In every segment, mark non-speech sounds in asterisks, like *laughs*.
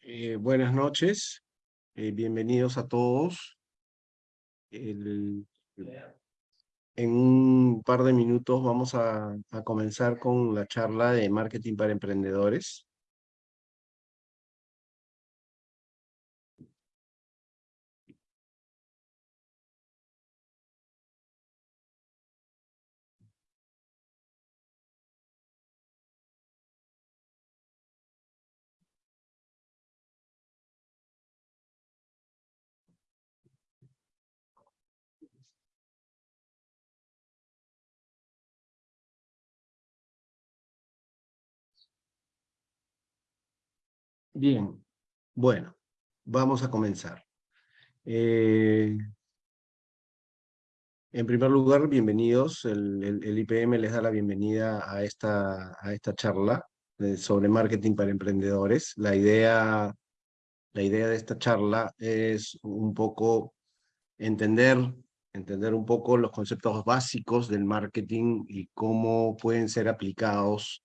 Eh, buenas noches, eh, bienvenidos a todos. En un par de minutos vamos a, comenzar con la charla de marketing para emprendedores. Bien, bueno, vamos a comenzar. Eh, en primer lugar, bienvenidos. El, IPM les da la bienvenida a esta, a esta charla eh, sobre marketing para emprendedores. La idea, la idea de esta charla es un poco entender, entender un poco los conceptos básicos del marketing y cómo pueden ser aplicados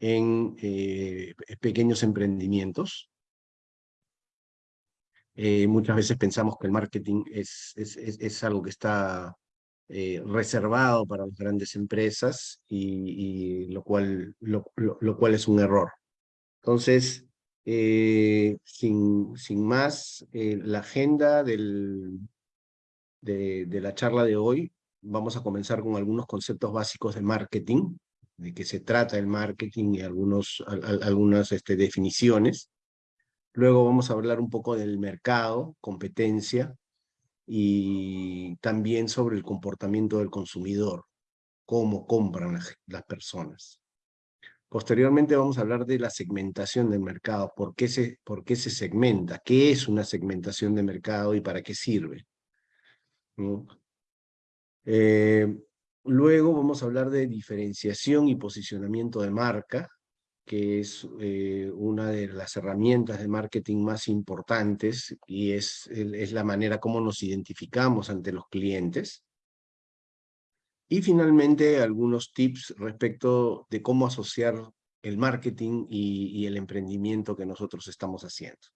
en eh, pequeños emprendimientos. Eh, muchas veces pensamos que el marketing es, es, es, algo que está eh, reservado para las grandes empresas y, lo, cual, lo, lo, cual es un error. Entonces, sin, sin más, la agenda del, de, de la charla de hoy, vamos a comenzar con algunos conceptos básicos de marketing de qué se trata el marketing y algunos, algunas este, definiciones. Luego vamos a hablar un poco del mercado, competencia, y también sobre el comportamiento del consumidor, cómo compran las, las personas. Posteriormente vamos a hablar de la segmentación del mercado, por qué, se, por qué se segmenta, qué es una segmentación de mercado y para qué sirve. Eh, Luego vamos a hablar de diferenciación y posicionamiento de marca, que es eh, una de las herramientas de marketing más importantes y es, es la manera como nos identificamos ante los clientes. Y finalmente algunos tips respecto de cómo asociar el marketing y el emprendimiento que nosotros estamos haciendo.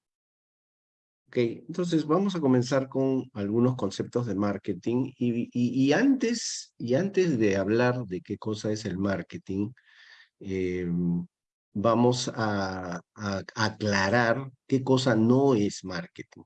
Ok, entonces vamos a comenzar con algunos conceptos de marketing y, y, antes, y antes de hablar de qué cosa es el marketing, eh, vamos a, a, aclarar qué cosa no es marketing.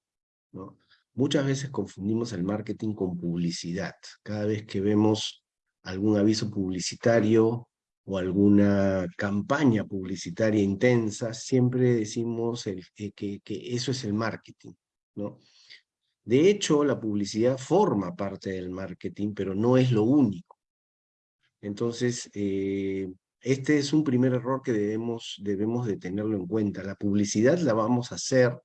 ¿no? Muchas veces confundimos el marketing con publicidad. Cada vez que vemos algún aviso publicitario o alguna campaña publicitaria intensa, siempre decimos que, que, eso es el marketing, ¿no? De hecho, la publicidad forma parte del marketing, pero no es lo único. Entonces, eh, este es un primer error que debemos, debemos de tenerlo en cuenta. La publicidad la vamos a hacer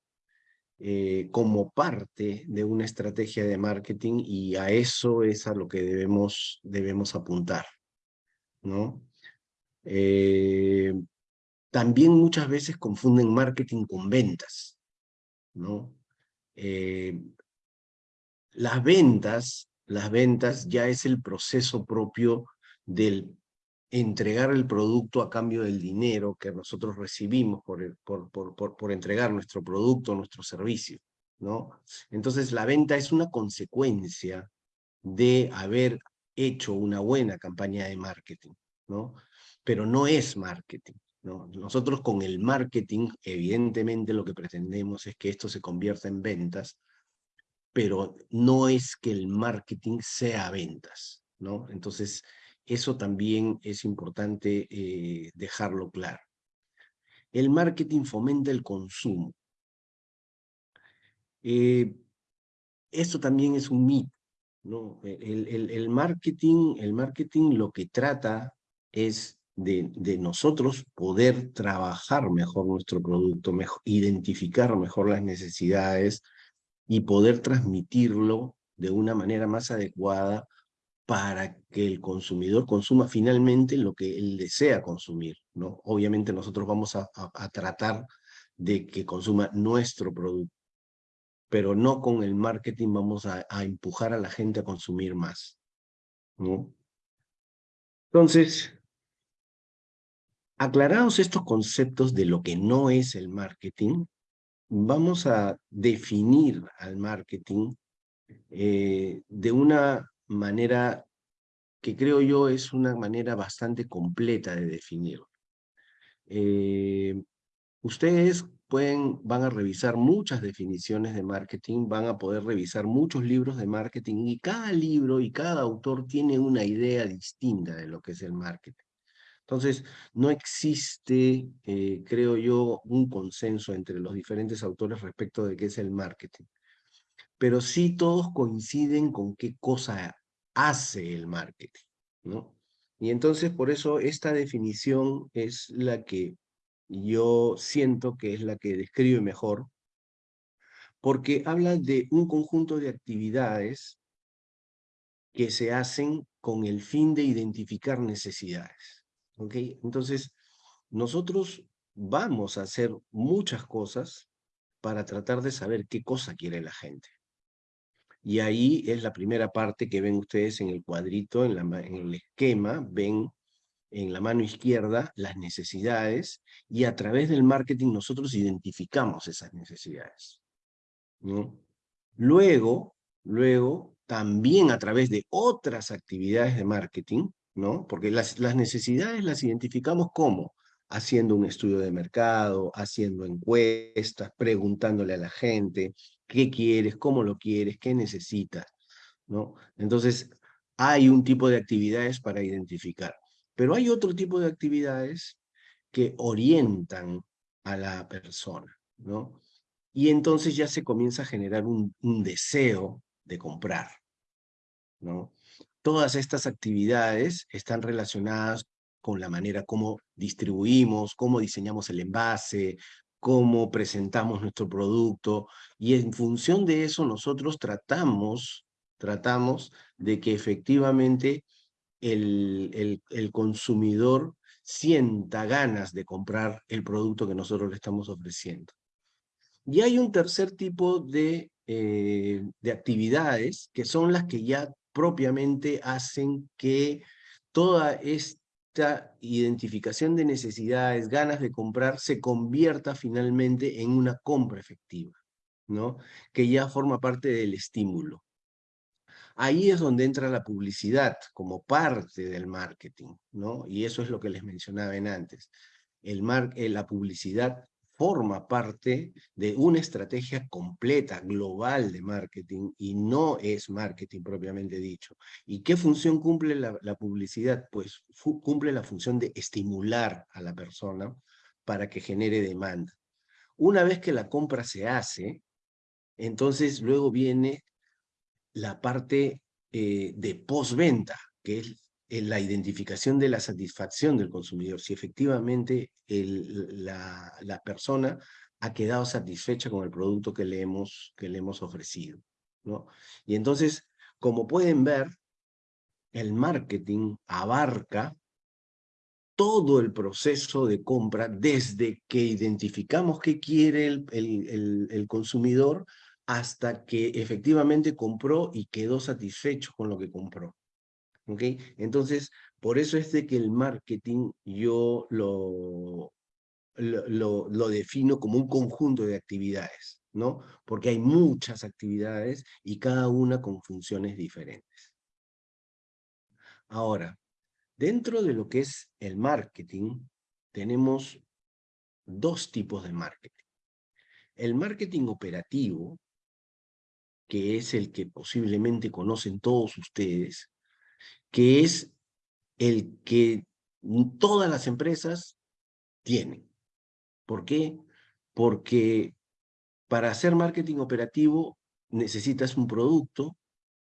eh, como parte de una estrategia de marketing y a eso es a lo que debemos, debemos apuntar. ¿no? Eh, también muchas veces confunden marketing con ventas, ¿no? Eh, las ventas, las ventas ya es el proceso propio del entregar el producto a cambio del dinero que nosotros recibimos por, por, por, por, entregar nuestro producto, nuestro servicio, ¿no? Entonces la venta es una consecuencia de haber hecho una buena campaña de marketing, ¿no? Pero no es marketing. ¿no? Nosotros con el marketing, evidentemente lo que pretendemos es que esto se convierta en ventas, pero no es que el marketing sea ventas. ¿no? Entonces, eso también es importante eh, dejarlo claro. El marketing fomenta el consumo. Eh, esto también es un mito. ¿no? El, el, marketing, el marketing lo que trata es de, nosotros poder trabajar mejor nuestro producto, identificar mejor las necesidades y poder transmitirlo de una manera más adecuada para que el consumidor consuma finalmente lo que él desea consumir, ¿no? Obviamente nosotros vamos a, tratar de que consuma nuestro producto, pero no con el marketing vamos a, a empujar a la gente a consumir más, ¿no? Entonces, aclarados estos conceptos de lo que no es el marketing, vamos a definir al marketing eh, de una manera que creo yo es una manera bastante completa de definirlo. Eh, ustedes pueden, van a revisar muchas definiciones de marketing, van a poder revisar muchos libros de marketing y cada libro y cada autor tiene una idea distinta de lo que es el marketing. Entonces, no existe, eh, creo yo, un consenso entre los diferentes autores respecto de qué es el marketing pero sí todos coinciden con qué cosa hace el marketing, ¿no? Y entonces por eso esta definición es la que yo siento que es la que describe mejor, porque habla de un conjunto de actividades que se hacen con el fin de identificar necesidades. Entonces, nosotros vamos a hacer muchas cosas para tratar de saber qué cosa quiere la gente. Y ahí es la primera parte que ven ustedes en el cuadrito, en, el esquema, ven en la mano izquierda las necesidades y a través del marketing nosotros identificamos esas necesidades. Luego, luego, también a través de otras actividades de marketing, ¿no? porque las, las necesidades las identificamos como haciendo un estudio de mercado, haciendo encuestas, preguntándole a la gente, qué quieres, cómo lo quieres, qué necesitas, ¿no? Entonces, hay un tipo de actividades para identificar, pero hay otro tipo de actividades que orientan a la persona, ¿no? Y entonces ya se comienza a generar un, un deseo de comprar, ¿no? Todas estas actividades están relacionadas con la manera como distribuimos, cómo diseñamos el envase, cómo presentamos nuestro producto, y en función de eso nosotros tratamos, tratamos de que efectivamente el, el, consumidor sienta ganas de comprar el producto que nosotros le estamos ofreciendo. Y hay un tercer tipo de, eh, de actividades que son las que ya propiamente hacen que toda esta identificación de necesidades, ganas de comprar, se convierta finalmente en una compra efectiva, ¿no? Que ya forma parte del estímulo. Ahí es donde entra la publicidad como parte del marketing, ¿no? Y eso es lo que les mencionaba en antes. El mar eh, la publicidad forma parte de una estrategia completa, global de marketing, y no es marketing propiamente dicho. ¿Y qué función cumple la, publicidad? Pues cumple la función de estimular a la persona para que genere demanda. Una vez que la compra se hace, entonces luego viene la parte eh, de postventa, que es la identificación de la satisfacción del consumidor, si efectivamente la, persona ha quedado satisfecha con el producto que le hemos, que le hemos ofrecido. ¿no? Y entonces, como pueden ver, el marketing abarca todo el proceso de compra desde que identificamos qué quiere el, el, consumidor hasta que efectivamente compró y quedó satisfecho con lo que compró. ¿Ok? Entonces, por eso es de que el marketing yo lo, lo, lo, defino como un conjunto de actividades, ¿no? Porque hay muchas actividades y cada una con funciones diferentes. Ahora, dentro de lo que es el marketing, tenemos dos tipos de marketing. El marketing operativo, que es el que posiblemente conocen todos ustedes, que es el que todas las empresas tienen. ¿Por qué? Porque para hacer marketing operativo necesitas un producto,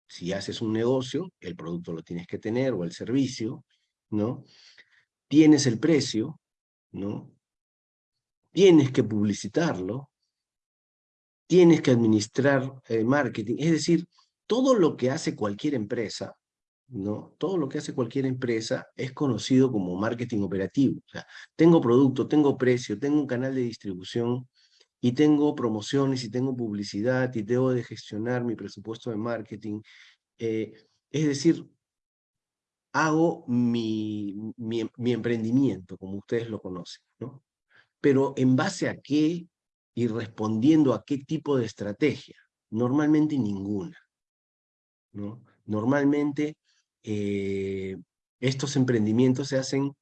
si haces un negocio, el producto lo tienes que tener, o el servicio, ¿no? Tienes el precio, ¿no? Tienes que publicitarlo, tienes que administrar el marketing, es decir, todo lo que hace cualquier empresa ¿no? Todo lo que hace cualquier empresa es conocido como marketing operativo. Tengo producto, tengo precio, tengo un canal de distribución y tengo promociones y tengo publicidad y debo de gestionar mi presupuesto de marketing. Eh, es decir, hago mi, mi, mi, emprendimiento, como ustedes lo conocen, ¿no? Pero en base a qué y respondiendo a qué tipo de estrategia. Normalmente ninguna. ¿no? Normalmente eh, estos emprendimientos se hacen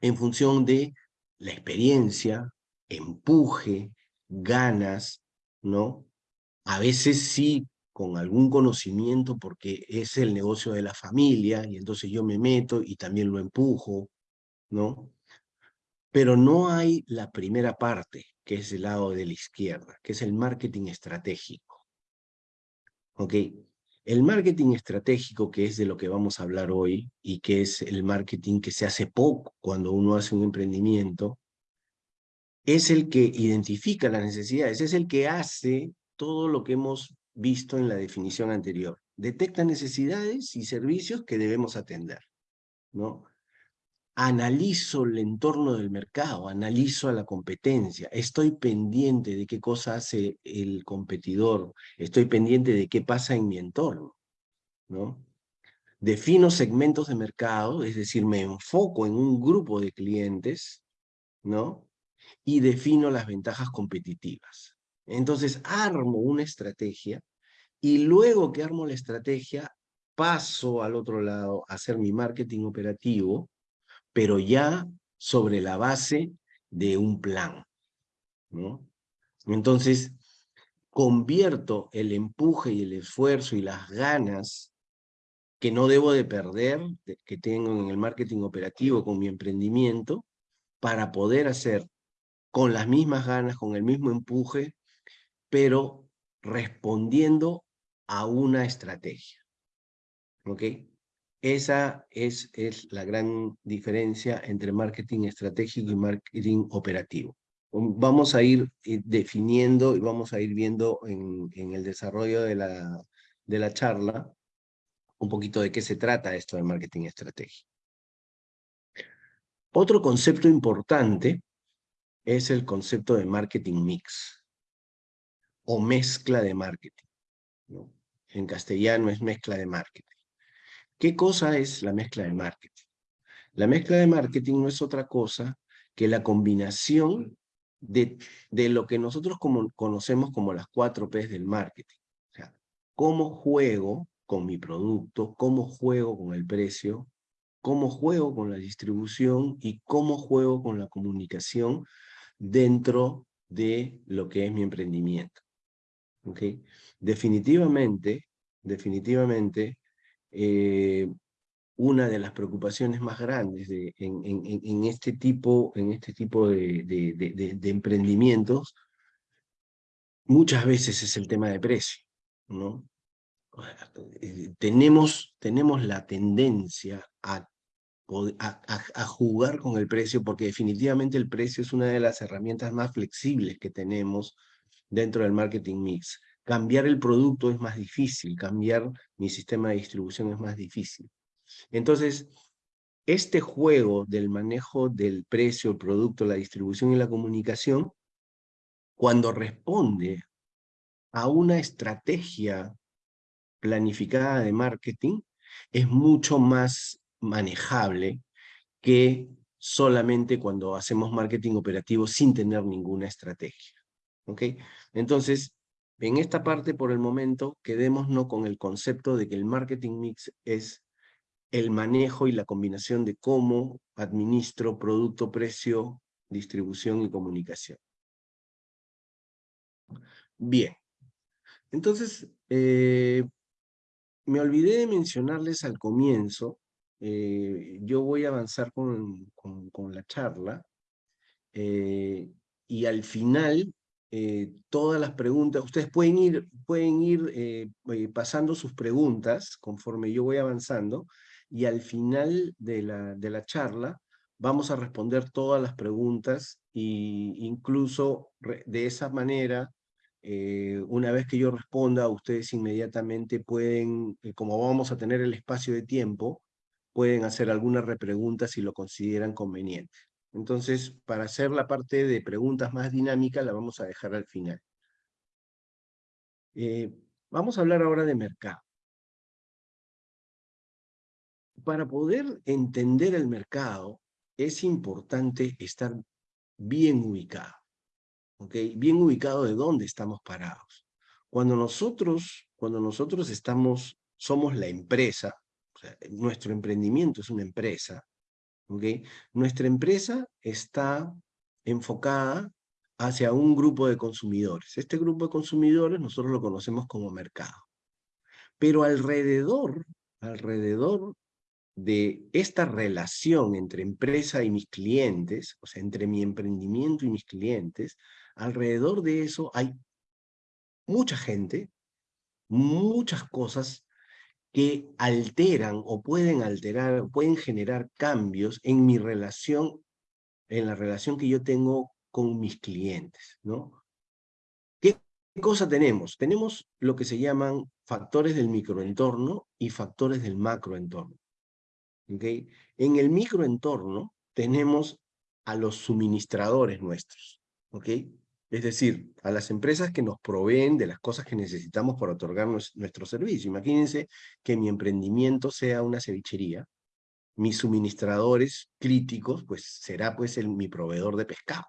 en función de la experiencia, empuje, ganas, ¿no? A veces sí con algún conocimiento porque es el negocio de la familia y entonces yo me meto y también lo empujo, ¿no? Pero no hay la primera parte, que es el lado de la izquierda, que es el marketing estratégico. ¿Ok? El marketing estratégico, que es de lo que vamos a hablar hoy, y que es el marketing que se hace poco cuando uno hace un emprendimiento, es el que identifica las necesidades, es el que hace todo lo que hemos visto en la definición anterior. Detecta necesidades y servicios que debemos atender, ¿no? Analizo el entorno del mercado, analizo a la competencia, estoy pendiente de qué cosa hace el competidor, estoy pendiente de qué pasa en mi entorno, ¿no? Defino segmentos de mercado, es decir, me enfoco en un grupo de clientes, ¿no? Y defino las ventajas competitivas. Entonces, armo una estrategia y luego que armo la estrategia, paso al otro lado a hacer mi marketing operativo, pero ya sobre la base de un plan. ¿no? Entonces, convierto el empuje y el esfuerzo y las ganas que no debo de perder, que tengo en el marketing operativo con mi emprendimiento, para poder hacer con las mismas ganas, con el mismo empuje, pero respondiendo a una estrategia. ¿Ok? Esa es, es la gran diferencia entre marketing estratégico y marketing operativo. Vamos a ir eh, definiendo y vamos a ir viendo en, en el desarrollo de la, de la charla un poquito de qué se trata esto de marketing estratégico. Otro concepto importante es el concepto de marketing mix o mezcla de marketing. En castellano es mezcla de marketing. ¿Qué cosa es la mezcla de marketing? La mezcla de marketing no es otra cosa que la combinación de, de lo que nosotros como, conocemos como las cuatro P's del marketing. O sea, cómo juego con mi producto, cómo juego con el precio, cómo juego con la distribución y cómo juego con la comunicación dentro de lo que es mi emprendimiento. ¿Okay? Definitivamente, definitivamente, eh, una de las preocupaciones más grandes de, en, este tipo, en este tipo de, emprendimientos, muchas veces es el tema de precio. Eh, tenemos, tenemos la tendencia a, jugar con el precio porque definitivamente el precio es una de las herramientas más flexibles que tenemos dentro del marketing mix. Cambiar el producto es más difícil, cambiar mi sistema de distribución es más difícil. Entonces, este juego del manejo del precio, el producto, la distribución y la comunicación, cuando responde a una estrategia planificada de marketing, es mucho más manejable que solamente cuando hacemos marketing operativo sin tener ninguna estrategia. Entonces, en esta parte, por el momento, quedémonos con el concepto de que el marketing mix es el manejo y la combinación de cómo administro producto, precio, distribución y comunicación. Bien. Entonces, eh, me olvidé de mencionarles al comienzo, eh, yo voy a avanzar con, la charla, eh, y al final eh, todas las preguntas, ustedes pueden ir, pueden ir eh, eh, pasando sus preguntas conforme yo voy avanzando, y al final de la, de la charla vamos a responder todas las preguntas, e incluso de esa manera una vez que yo responda, ustedes inmediatamente pueden, como vamos a tener el espacio de tiempo, pueden hacer alguna repregunta si lo consideran conveniente. Entonces, para hacer la parte de preguntas más dinámica, la vamos a dejar al final. Eh, vamos a hablar ahora de mercado. Para poder entender el mercado, es importante estar bien ubicado. Bien ubicado de dónde estamos parados. Cuando nosotros, cuando nosotros estamos, somos la empresa, nuestro emprendimiento es una empresa, Nuestra empresa está enfocada hacia un grupo de consumidores. Este grupo de consumidores nosotros lo conocemos como mercado. Pero alrededor, alrededor de esta relación entre empresa y mis clientes, o sea, entre mi emprendimiento y mis clientes, alrededor de eso hay mucha gente, muchas cosas que alteran o pueden alterar, pueden generar cambios en mi relación, en la relación que yo tengo con mis clientes, ¿no? ¿Qué cosa tenemos? Tenemos lo que se llaman factores del microentorno y factores del macroentorno. En el microentorno tenemos a los suministradores nuestros, ¿ok? Es decir, a las empresas que nos proveen de las cosas que necesitamos para otorgar nuestro servicio. Imagínense que mi emprendimiento sea una cevichería, mis suministradores críticos, pues será pues el, mi proveedor de pescado,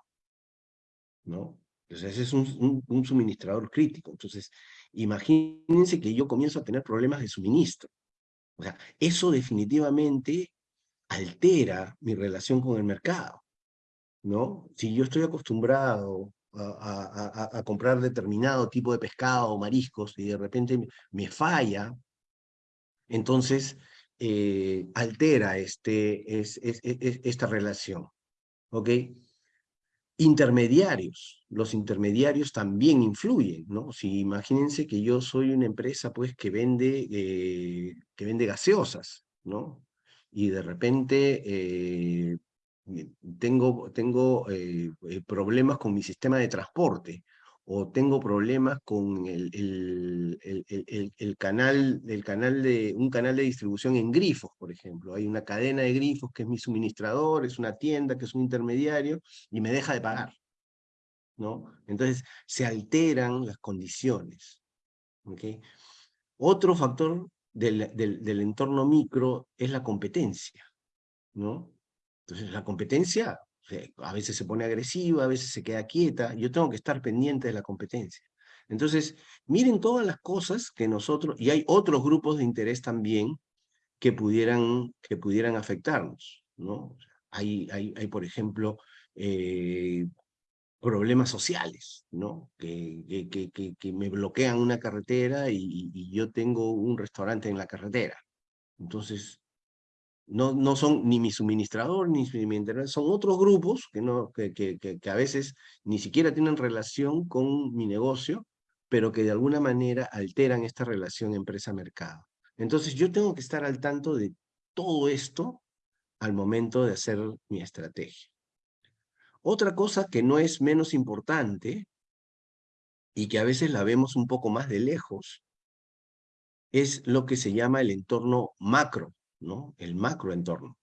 ¿no? Entonces ese es un, un suministrador crítico. Entonces, imagínense que yo comienzo a tener problemas de suministro. O sea, eso definitivamente altera mi relación con el mercado, ¿no? Si yo estoy acostumbrado a, comprar determinado tipo de pescado o mariscos y de repente me falla, entonces eh, altera este, es, esta relación. ¿Ok? Intermediarios. Los intermediarios también influyen, ¿no? Si imagínense que yo soy una empresa pues que vende, eh, que vende gaseosas, ¿no? Y de repente eh, tengo, tengo eh, eh, problemas con mi sistema de transporte o tengo problemas con el, el, el, canal, el canal de, un canal de distribución en grifos, por ejemplo. Hay una cadena de grifos que es mi suministrador, es una tienda que es un intermediario y me deja de pagar. ¿no? Entonces se alteran las condiciones. ¿okay? Otro factor del, del, del entorno micro es la competencia. ¿no? Entonces la competencia a veces se pone agresiva, a veces se queda quieta, yo tengo que estar pendiente de la competencia. Entonces, miren todas las cosas que nosotros, y hay otros grupos de interés también que pudieran, que pudieran afectarnos, ¿no? Hay, hay, hay por ejemplo, eh, problemas sociales, ¿no? Que, que, que, me bloquean una carretera y yo tengo un restaurante en la carretera. Entonces, no, no son ni mi suministrador, ni mi internet, son otros grupos que, no, que, que, que, a veces ni siquiera tienen relación con mi negocio, pero que de alguna manera alteran esta relación empresa-mercado. Entonces yo tengo que estar al tanto de todo esto al momento de hacer mi estrategia. Otra cosa que no es menos importante y que a veces la vemos un poco más de lejos, es lo que se llama el entorno macro. ¿No? El macroentorno.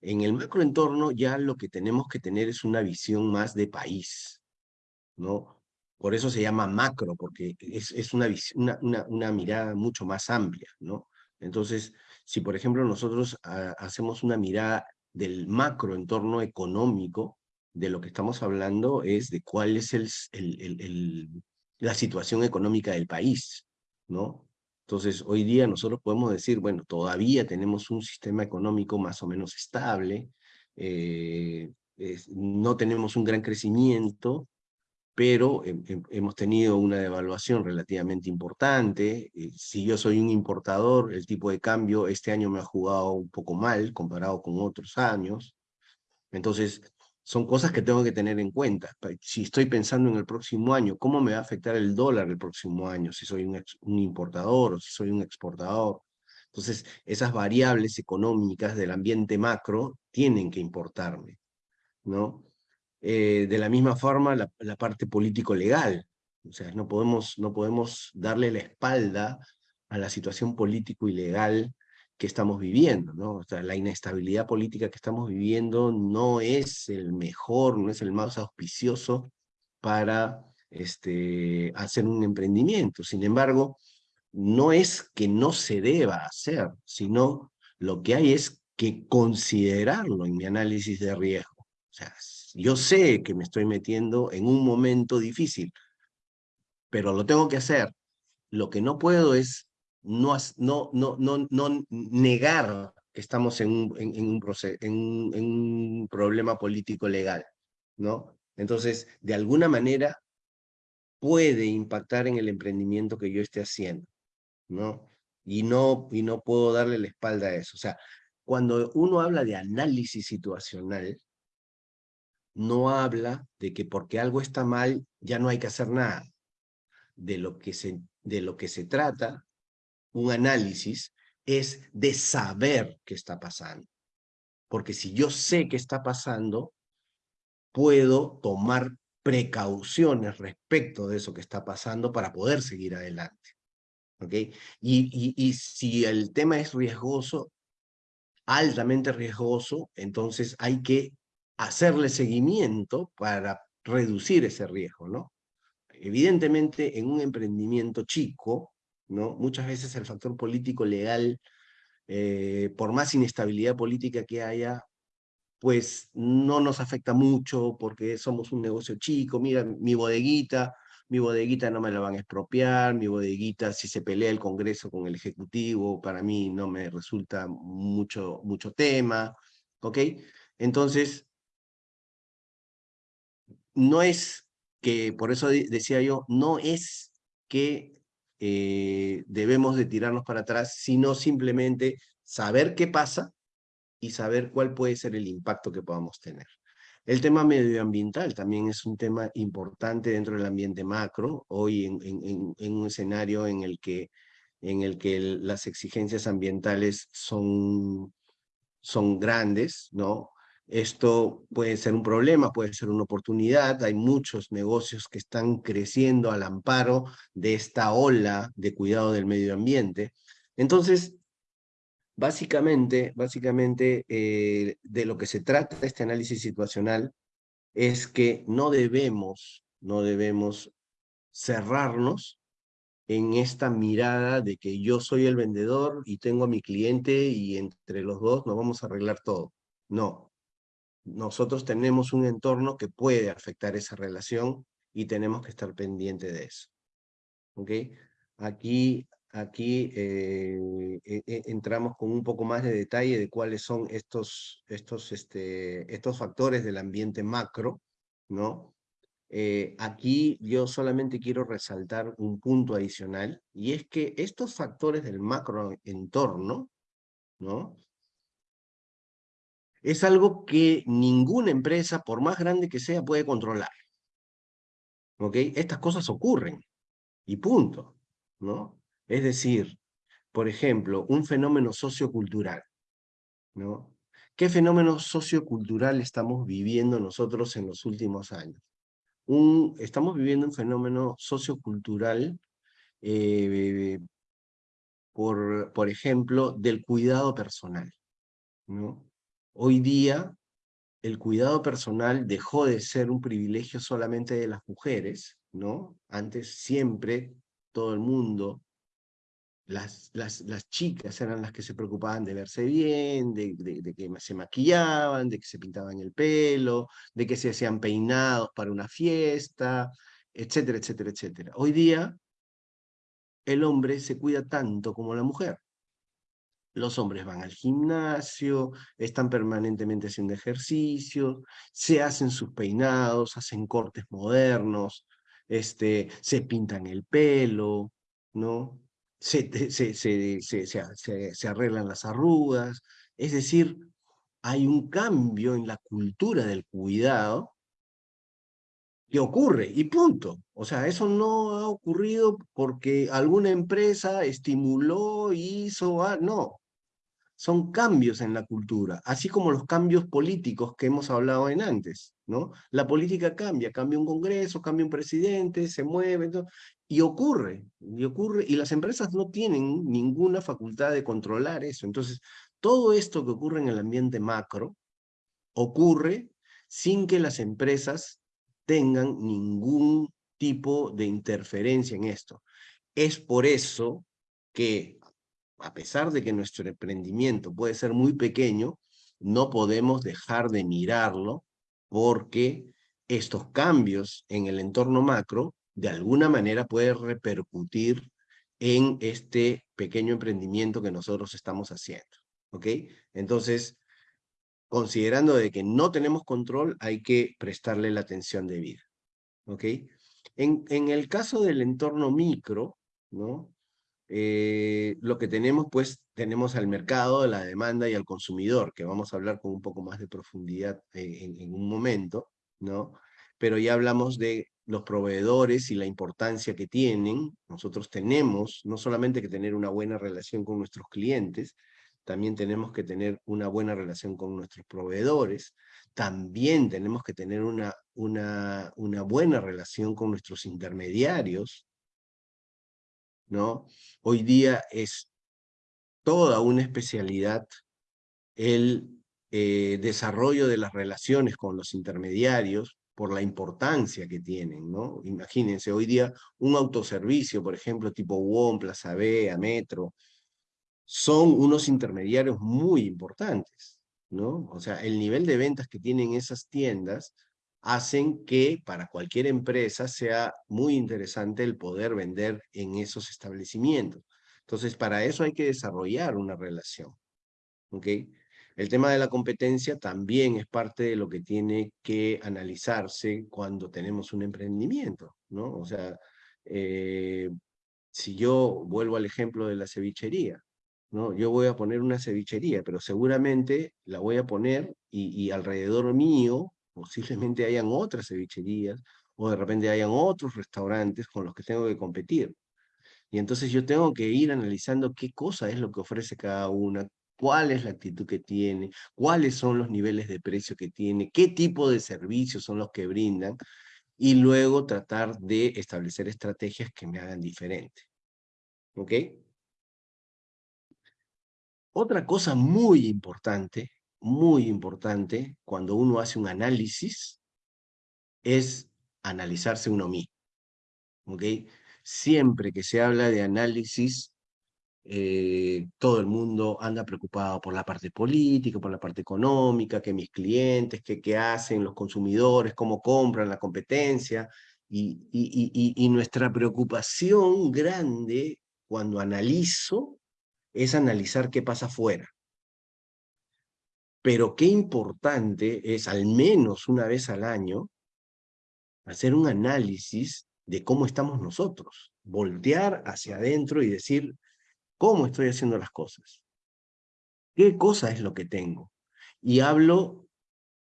En el macroentorno ya lo que tenemos que tener es una visión más de país, ¿no? Por eso se llama macro, porque es, es una, una, una, una, mirada mucho más amplia, ¿no? Entonces, si por ejemplo nosotros ah, hacemos una mirada del macroentorno económico, de lo que estamos hablando es de cuál es el, el, el, la situación económica del país, ¿no? Entonces, hoy día nosotros podemos decir, bueno, todavía tenemos un sistema económico más o menos estable, eh, no tenemos un gran crecimiento, pero hemos tenido una devaluación relativamente importante. Eh, si yo soy un importador, el tipo de cambio este año me ha jugado un poco mal comparado con otros años. Entonces, son cosas que tengo que tener en cuenta. Si estoy pensando en el próximo año, ¿cómo me va a afectar el dólar el próximo año? Si soy un, importador o si soy un exportador. Entonces, esas variables económicas del ambiente macro tienen que importarme, ¿no? Eh, de la misma forma, la, parte político-legal. O sea, no podemos, no podemos darle la espalda a la situación político y legal que estamos viviendo, ¿no? O sea, la inestabilidad política que estamos viviendo no es el mejor, no es el más auspicioso para este, hacer un emprendimiento. Sin embargo, no es que no se deba hacer, sino lo que hay es que considerarlo en mi análisis de riesgo. O sea, yo sé que me estoy metiendo en un momento difícil, pero lo tengo que hacer. Lo que no puedo es no, no, no, no, no negar que estamos en un, en, un proceso, en, un problema político legal, ¿no? Entonces, de alguna manera, puede impactar en el emprendimiento que yo esté haciendo, ¿no? Y no, y no puedo darle la espalda a eso. O sea, cuando uno habla de análisis situacional, no habla de que porque algo está mal ya no hay que hacer nada. De lo que se, de lo que se trata, un análisis, es de saber qué está pasando. Porque si yo sé qué está pasando, puedo tomar precauciones respecto de eso que está pasando para poder seguir adelante. ¿Ok? Y, y, si el tema es riesgoso, altamente riesgoso, entonces hay que hacerle seguimiento para reducir ese riesgo, ¿no? Evidentemente, en un emprendimiento chico, Muchas veces el factor político legal, eh, por más inestabilidad política que haya, pues no nos afecta mucho porque somos un negocio chico, mira, mi bodeguita, mi bodeguita no me la van a expropiar, mi bodeguita si se pelea el Congreso con el Ejecutivo, para mí no me resulta mucho, mucho tema, ¿ok? Entonces, no es que, por eso decía yo, no es que eh, debemos de tirarnos para atrás, sino simplemente saber qué pasa, y saber cuál puede ser el impacto que podamos tener. El tema medioambiental también es un tema importante dentro del ambiente macro, hoy en, un escenario en el que, en el que las exigencias ambientales son, son grandes, ¿no? Esto puede ser un problema, puede ser una oportunidad, hay muchos negocios que están creciendo al amparo de esta ola de cuidado del medio ambiente. Entonces, Básicamente, básicamente eh, de lo que se trata este análisis situacional es que no debemos, no debemos cerrarnos en esta mirada de que yo soy el vendedor y tengo a mi cliente y entre los dos nos vamos a arreglar todo. No. Nosotros tenemos un entorno que puede afectar esa relación y tenemos que estar pendiente de eso. ¿Ok? Aquí Aquí eh, e, e, entramos con un poco más de detalle de cuáles son estos, estos, este, estos factores del ambiente macro, ¿no? Eh, aquí yo solamente quiero resaltar un punto adicional, y es que estos factores del macro entorno, ¿no? Es algo que ninguna empresa, por más grande que sea, puede controlar. ¿Ok? Estas cosas ocurren, y punto, ¿no? Es decir, por ejemplo, un fenómeno sociocultural. ¿no? ¿Qué fenómeno sociocultural estamos viviendo nosotros en los últimos años? Estamos viviendo un fenómeno sociocultural, eh, por, por ejemplo, del cuidado personal. ¿no? Hoy día, el cuidado personal dejó de ser un privilegio solamente de las mujeres, ¿no? Antes siempre todo el mundo las, las, las, chicas eran las que se preocupaban de verse bien, de, de, que se maquillaban, de que se pintaban el pelo, de que se hacían peinados para una fiesta, etcétera, etcétera, etcétera. Hoy día, el hombre se cuida tanto como la mujer. Los hombres van al gimnasio, están permanentemente haciendo ejercicio, se hacen sus peinados, hacen cortes modernos, este, se pintan el pelo, ¿no? se, se, se, se, arreglan las arrugas, es decir, hay un cambio en la cultura del cuidado que ocurre, y punto. O sea, eso no ha ocurrido porque alguna empresa estimuló, hizo, ah, no. Son cambios en la cultura, así como los cambios políticos que hemos hablado en antes, ¿no? La política cambia, cambia un congreso, cambia un presidente, se mueve, y ocurre, y ocurre, y las empresas no tienen ninguna facultad de controlar eso. Entonces, todo esto que ocurre en el ambiente macro, ocurre sin que las empresas tengan ningún tipo de interferencia en esto. Es por eso que a pesar de que nuestro emprendimiento puede ser muy pequeño, no podemos dejar de mirarlo porque estos cambios en el entorno macro de alguna manera pueden repercutir en este pequeño emprendimiento que nosotros estamos haciendo. ¿Ok? Entonces, considerando de que no tenemos control, hay que prestarle la atención debida. ¿Ok? En, en el caso del entorno micro, ¿no? Eh, lo que tenemos, pues, tenemos al mercado, la demanda y al consumidor, que vamos a hablar con un poco más de profundidad eh, en, un momento, ¿no? Pero ya hablamos de los proveedores y la importancia que tienen. Nosotros tenemos, no solamente que tener una buena relación con nuestros clientes, también tenemos que tener una buena relación con nuestros proveedores, también tenemos que tener una, una, una buena relación con nuestros intermediarios, ¿no? Hoy día es toda una especialidad el eh, desarrollo de las relaciones con los intermediarios por la importancia que tienen, ¿no? Imagínense, hoy día un autoservicio, por ejemplo, tipo WOM, Plaza B, Metro, son unos intermediarios muy importantes, ¿no? O sea, el nivel de ventas que tienen esas tiendas hacen que para cualquier empresa sea muy interesante el poder vender en esos establecimientos. Entonces, para eso hay que desarrollar una relación. ¿ok? El tema de la competencia también es parte de lo que tiene que analizarse cuando tenemos un emprendimiento, ¿no? O sea, eh, si yo vuelvo al ejemplo de la cevichería, ¿no? Yo voy a poner una cevichería, pero seguramente la voy a poner y, y alrededor mío posiblemente hayan otras cevicherías o de repente hayan otros restaurantes con los que tengo que competir. Y entonces yo tengo que ir analizando qué cosa es lo que ofrece cada una, cuál es la actitud que tiene, cuáles son los niveles de precio que tiene, qué tipo de servicios son los que brindan, y luego tratar de establecer estrategias que me hagan diferente. ¿Ok? Otra cosa muy importante muy importante cuando uno hace un análisis es analizarse uno mismo. Siempre que se habla de análisis, eh, todo el mundo anda preocupado por la parte política, por la parte económica, que mis clientes, que qué hacen los consumidores, cómo compran la competencia, y, y, y nuestra preocupación grande cuando analizo es analizar qué pasa afuera. Pero qué importante es, al menos una vez al año, hacer un análisis de cómo estamos nosotros. Voltear hacia adentro y decir, ¿cómo estoy haciendo las cosas? ¿Qué cosa es lo que tengo? Y hablo,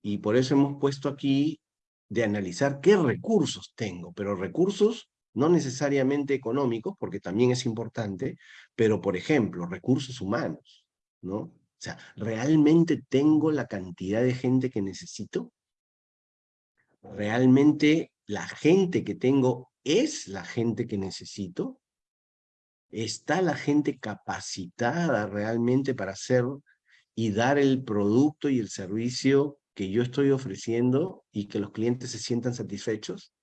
y por eso hemos puesto aquí, de analizar qué recursos tengo, pero recursos no necesariamente económicos, porque también es importante, pero por ejemplo, recursos humanos, ¿no? O sea, ¿realmente tengo la cantidad de gente que necesito? ¿Realmente la gente que tengo es la gente que necesito? ¿Está la gente capacitada realmente para hacer y dar el producto y el servicio que yo estoy ofreciendo y que los clientes se sientan satisfechos?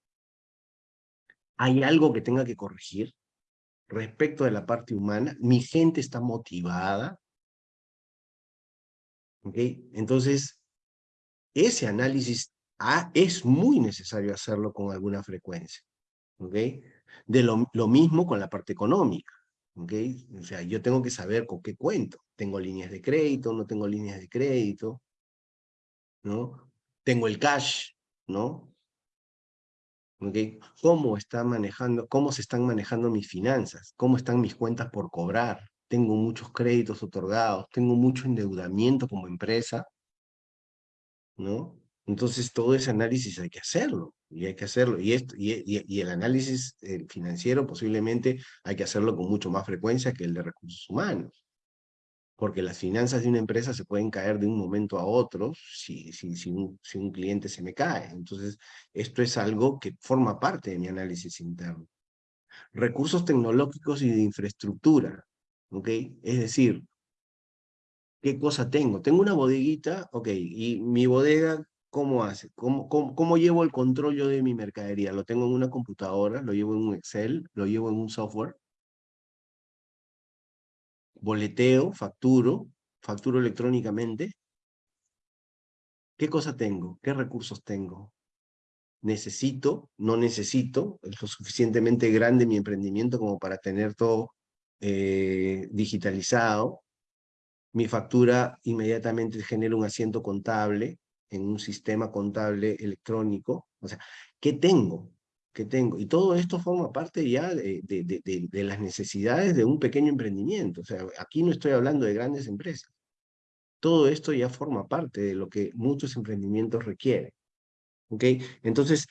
¿Hay algo que tenga que corregir respecto de la parte humana? ¿Mi gente está motivada? Entonces, ese análisis ah, es muy necesario hacerlo con alguna frecuencia. De lo, mismo con la parte económica. O sea, yo tengo que saber con qué cuento. ¿Tengo líneas de crédito? ¿No tengo líneas de crédito? ¿No? ¿Tengo el cash? ¿No? ¿Cómo, está manejando, ¿Cómo se están manejando mis finanzas? ¿Cómo están mis cuentas por cobrar? Tengo muchos créditos otorgados, tengo mucho endeudamiento como empresa, ¿no? Entonces todo ese análisis hay que hacerlo, y hay que hacerlo, y, esto, y, y, el análisis eh, financiero posiblemente hay que hacerlo con mucho más frecuencia que el de recursos humanos, porque las finanzas de una empresa se pueden caer de un momento a otro si, si, si, un, si un cliente se me cae. Entonces, esto es algo que forma parte de mi análisis interno. Recursos tecnológicos y de infraestructura, ¿ok? Es decir, ¿qué cosa tengo? Tengo una bodeguita, ok, y mi bodega, ¿cómo hace? ¿Cómo, cómo, cómo llevo el control yo de mi mercadería? ¿Lo tengo en una computadora? ¿Lo llevo en un Excel? ¿Lo llevo en un software? boleteo, facturo, facturo electrónicamente. ¿Qué cosa tengo? ¿Qué recursos tengo? ¿Necesito? ¿No necesito? ¿Es lo suficientemente grande mi emprendimiento como para tener todo eh, digitalizado? Mi factura inmediatamente genera un asiento contable en un sistema contable electrónico. O sea, ¿qué tengo? que tengo. Y todo esto forma parte ya de, de, las necesidades de un pequeño emprendimiento. O sea, aquí no estoy hablando de grandes empresas. Todo esto ya forma parte de lo que muchos emprendimientos requieren. ¿Ok? Entonces,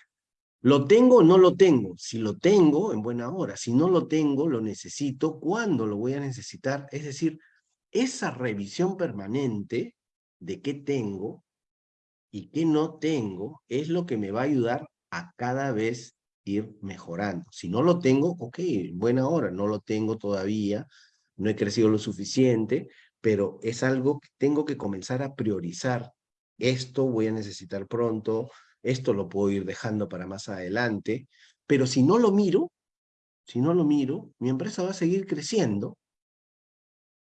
¿lo tengo o no lo tengo? Si lo tengo, en buena hora. Si no lo tengo, lo necesito. ¿Cuándo lo voy a necesitar? Es decir, esa revisión permanente de qué tengo y qué no tengo es lo que me va a ayudar a cada vez ir mejorando. Si no lo tengo, ok, buena hora, no lo tengo todavía, no he crecido lo suficiente, pero es algo que tengo que comenzar a priorizar. Esto voy a necesitar pronto, esto lo puedo ir dejando para más adelante, pero si no lo miro, si no lo miro, mi empresa va a seguir creciendo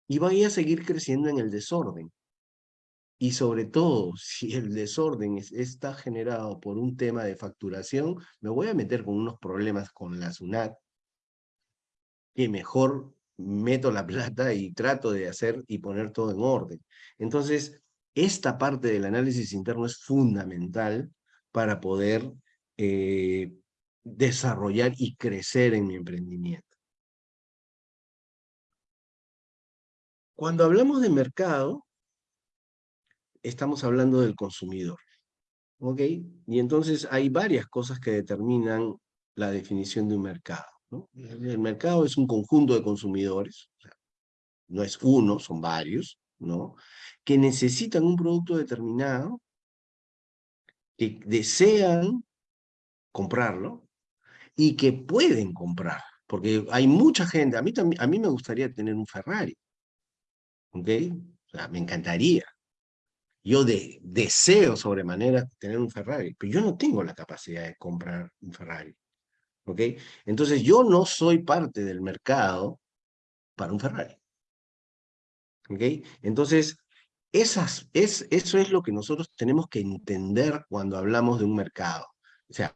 y va a seguir creciendo en el desorden. Y sobre todo, si el desorden está generado por un tema de facturación, me voy a meter con unos problemas con la SUNAT, que mejor meto la plata y trato de hacer y poner todo en orden. Entonces, esta parte del análisis interno es fundamental para poder eh, desarrollar y crecer en mi emprendimiento. Cuando hablamos de mercado, estamos hablando del consumidor. ¿Ok? Y entonces hay varias cosas que determinan la definición de un mercado. El mercado es un conjunto de consumidores, no es uno, son varios, ¿no? que necesitan un producto determinado, que desean comprarlo y que pueden comprar. Porque hay mucha gente, a mí, a mí me gustaría tener un Ferrari, ¿ok? O sea, me encantaría, yo de, deseo sobremanera tener un Ferrari, pero yo no tengo la capacidad de comprar un Ferrari. ¿Ok? Entonces yo no soy parte del mercado para un Ferrari. ¿Ok? Entonces, esas, es, eso es lo que nosotros tenemos que entender cuando hablamos de un mercado. O sea,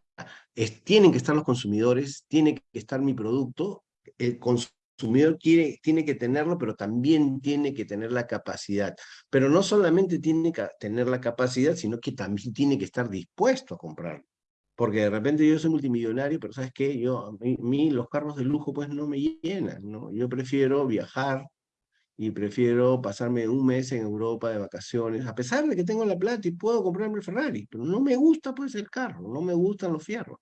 tienen que estar los consumidores, tiene que estar mi producto, el, consumidor quiere, tiene que tenerlo, pero también tiene que tener la capacidad. Pero no solamente tiene que tener la capacidad, sino que también tiene que estar dispuesto a comprarlo. Porque de repente yo soy multimillonario, pero ¿sabes qué? Yo, a mí, los carros de lujo pues no me llenan, ¿no? Yo prefiero viajar y prefiero pasarme un mes en Europa de vacaciones, a pesar de que tengo la plata y puedo comprarme el Ferrari, pero no me gusta pues el carro, no me gustan los fierros,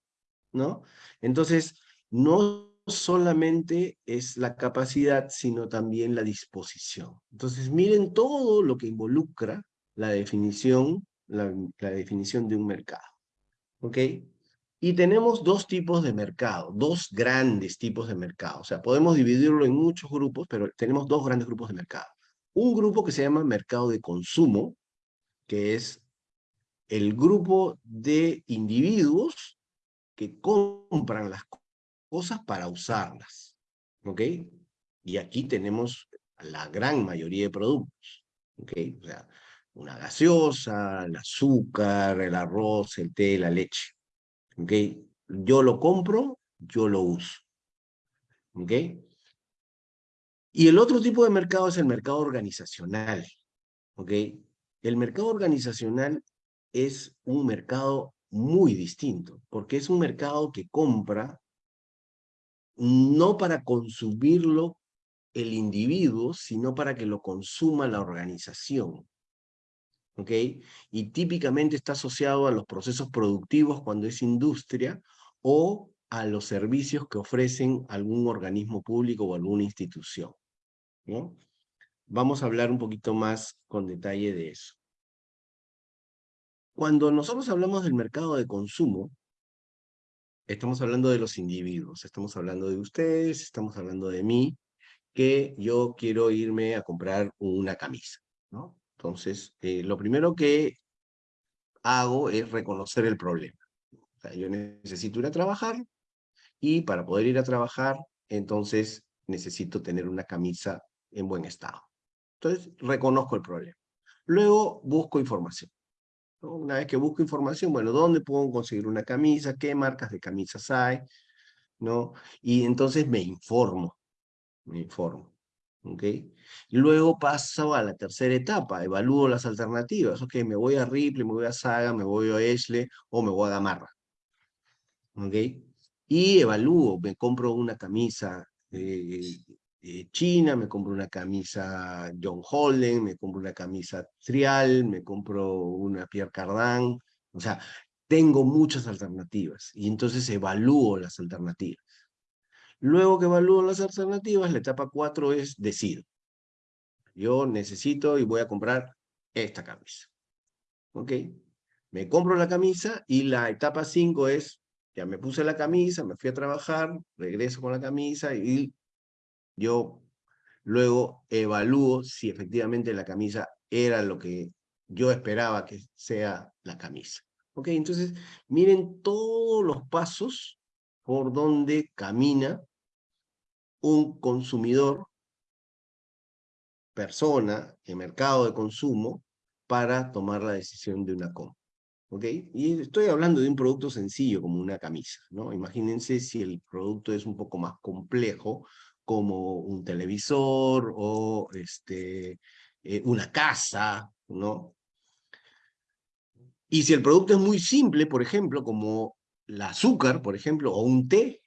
¿no? Entonces, no solamente es la capacidad, sino también la disposición. Entonces, miren todo lo que involucra la definición, la, definición de un mercado. ¿Ok? Y tenemos dos tipos de mercado, dos grandes tipos de mercado. O sea, podemos dividirlo en muchos grupos, pero tenemos dos grandes grupos de mercado. Un grupo que se llama mercado de consumo, que es el grupo de individuos que compran las cosas para usarlas. ¿Ok? Y aquí tenemos la gran mayoría de productos. ¿Ok? O sea, una gaseosa, el azúcar, el arroz, el té, la leche. ¿Ok? Yo lo compro, yo lo uso. ¿Ok? Y el otro tipo de mercado es el mercado organizacional. ¿Ok? El mercado organizacional es un mercado muy distinto, porque es un mercado que compra no para consumirlo el individuo, sino para que lo consuma la organización. ¿Ok? Y típicamente está asociado a los procesos productivos cuando es industria o a los servicios que ofrecen algún organismo público o alguna institución. ¿no? vamos a hablar un poquito más con detalle de eso. Cuando nosotros hablamos del mercado de consumo, estamos hablando de los individuos, estamos hablando de ustedes, estamos hablando de mí, que yo quiero irme a comprar una camisa, ¿no? Entonces, eh, lo primero que hago es reconocer el problema. Yo necesito ir a trabajar y para poder ir a trabajar, entonces necesito tener una camisa en buen estado. Entonces, reconozco el problema. Luego, busco información. Una vez que busco información, bueno, ¿dónde puedo conseguir una camisa? ¿Qué marcas de camisas hay? ¿No? Y entonces me informo, me informo. ¿Ok? Luego paso a la tercera etapa, evalúo las alternativas. Ok, me voy a Ripley, me voy a Saga, me voy a Ashley o me voy a Gamarra. ¿Ok? Y evalúo, me compro una camisa eh, eh, china, me compro una camisa John Holden, me compro una camisa Trial, me compro una Pierre Cardin, o sea, tengo muchas alternativas y entonces evalúo las alternativas. Luego que evalúo las alternativas, la etapa 4 es decido. Yo necesito y voy a comprar esta camisa. ¿Ok? Me compro la camisa y la etapa 5 es, ya me puse la camisa, me fui a trabajar, regreso con la camisa y yo luego evalúo si efectivamente la camisa era lo que yo esperaba que sea la camisa. ¿Ok? Entonces, miren todos los pasos por donde camina un consumidor, persona, en mercado de consumo, para tomar la decisión de una compra. ¿Ok? Y estoy hablando de un producto sencillo como una camisa, ¿no? Imagínense si el producto es un poco más complejo, como un televisor o este, eh, una casa, ¿no? Y si el producto es muy simple, por ejemplo, como el azúcar, por ejemplo, o un té,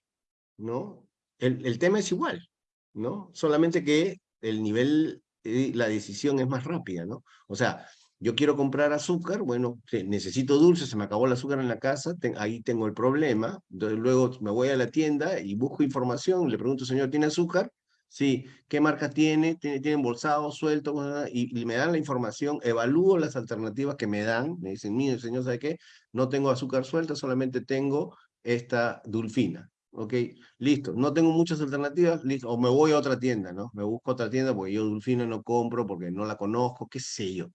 ¿no? El, tema es igual, ¿no? Solamente que el nivel, la decisión es más rápida, ¿no? O sea, yo quiero comprar azúcar, bueno, necesito dulce, se me acabó el azúcar en la casa, ahí tengo el problema, luego me voy a la tienda y busco información, le pregunto, señor, ¿tiene azúcar? Sí, ¿qué marca tiene? ¿Tiene, tiene embolsado, suelto? Y, y, me dan la información, evalúo las alternativas que me dan, me dicen, mire, señor, ¿sabe qué? No tengo azúcar suelta, solamente tengo esta dulfina. Ok, listo, no tengo muchas alternativas, listo, o me voy a otra tienda, ¿no? Me busco otra tienda porque yo dulfina no compro, porque no la conozco, qué sé yo.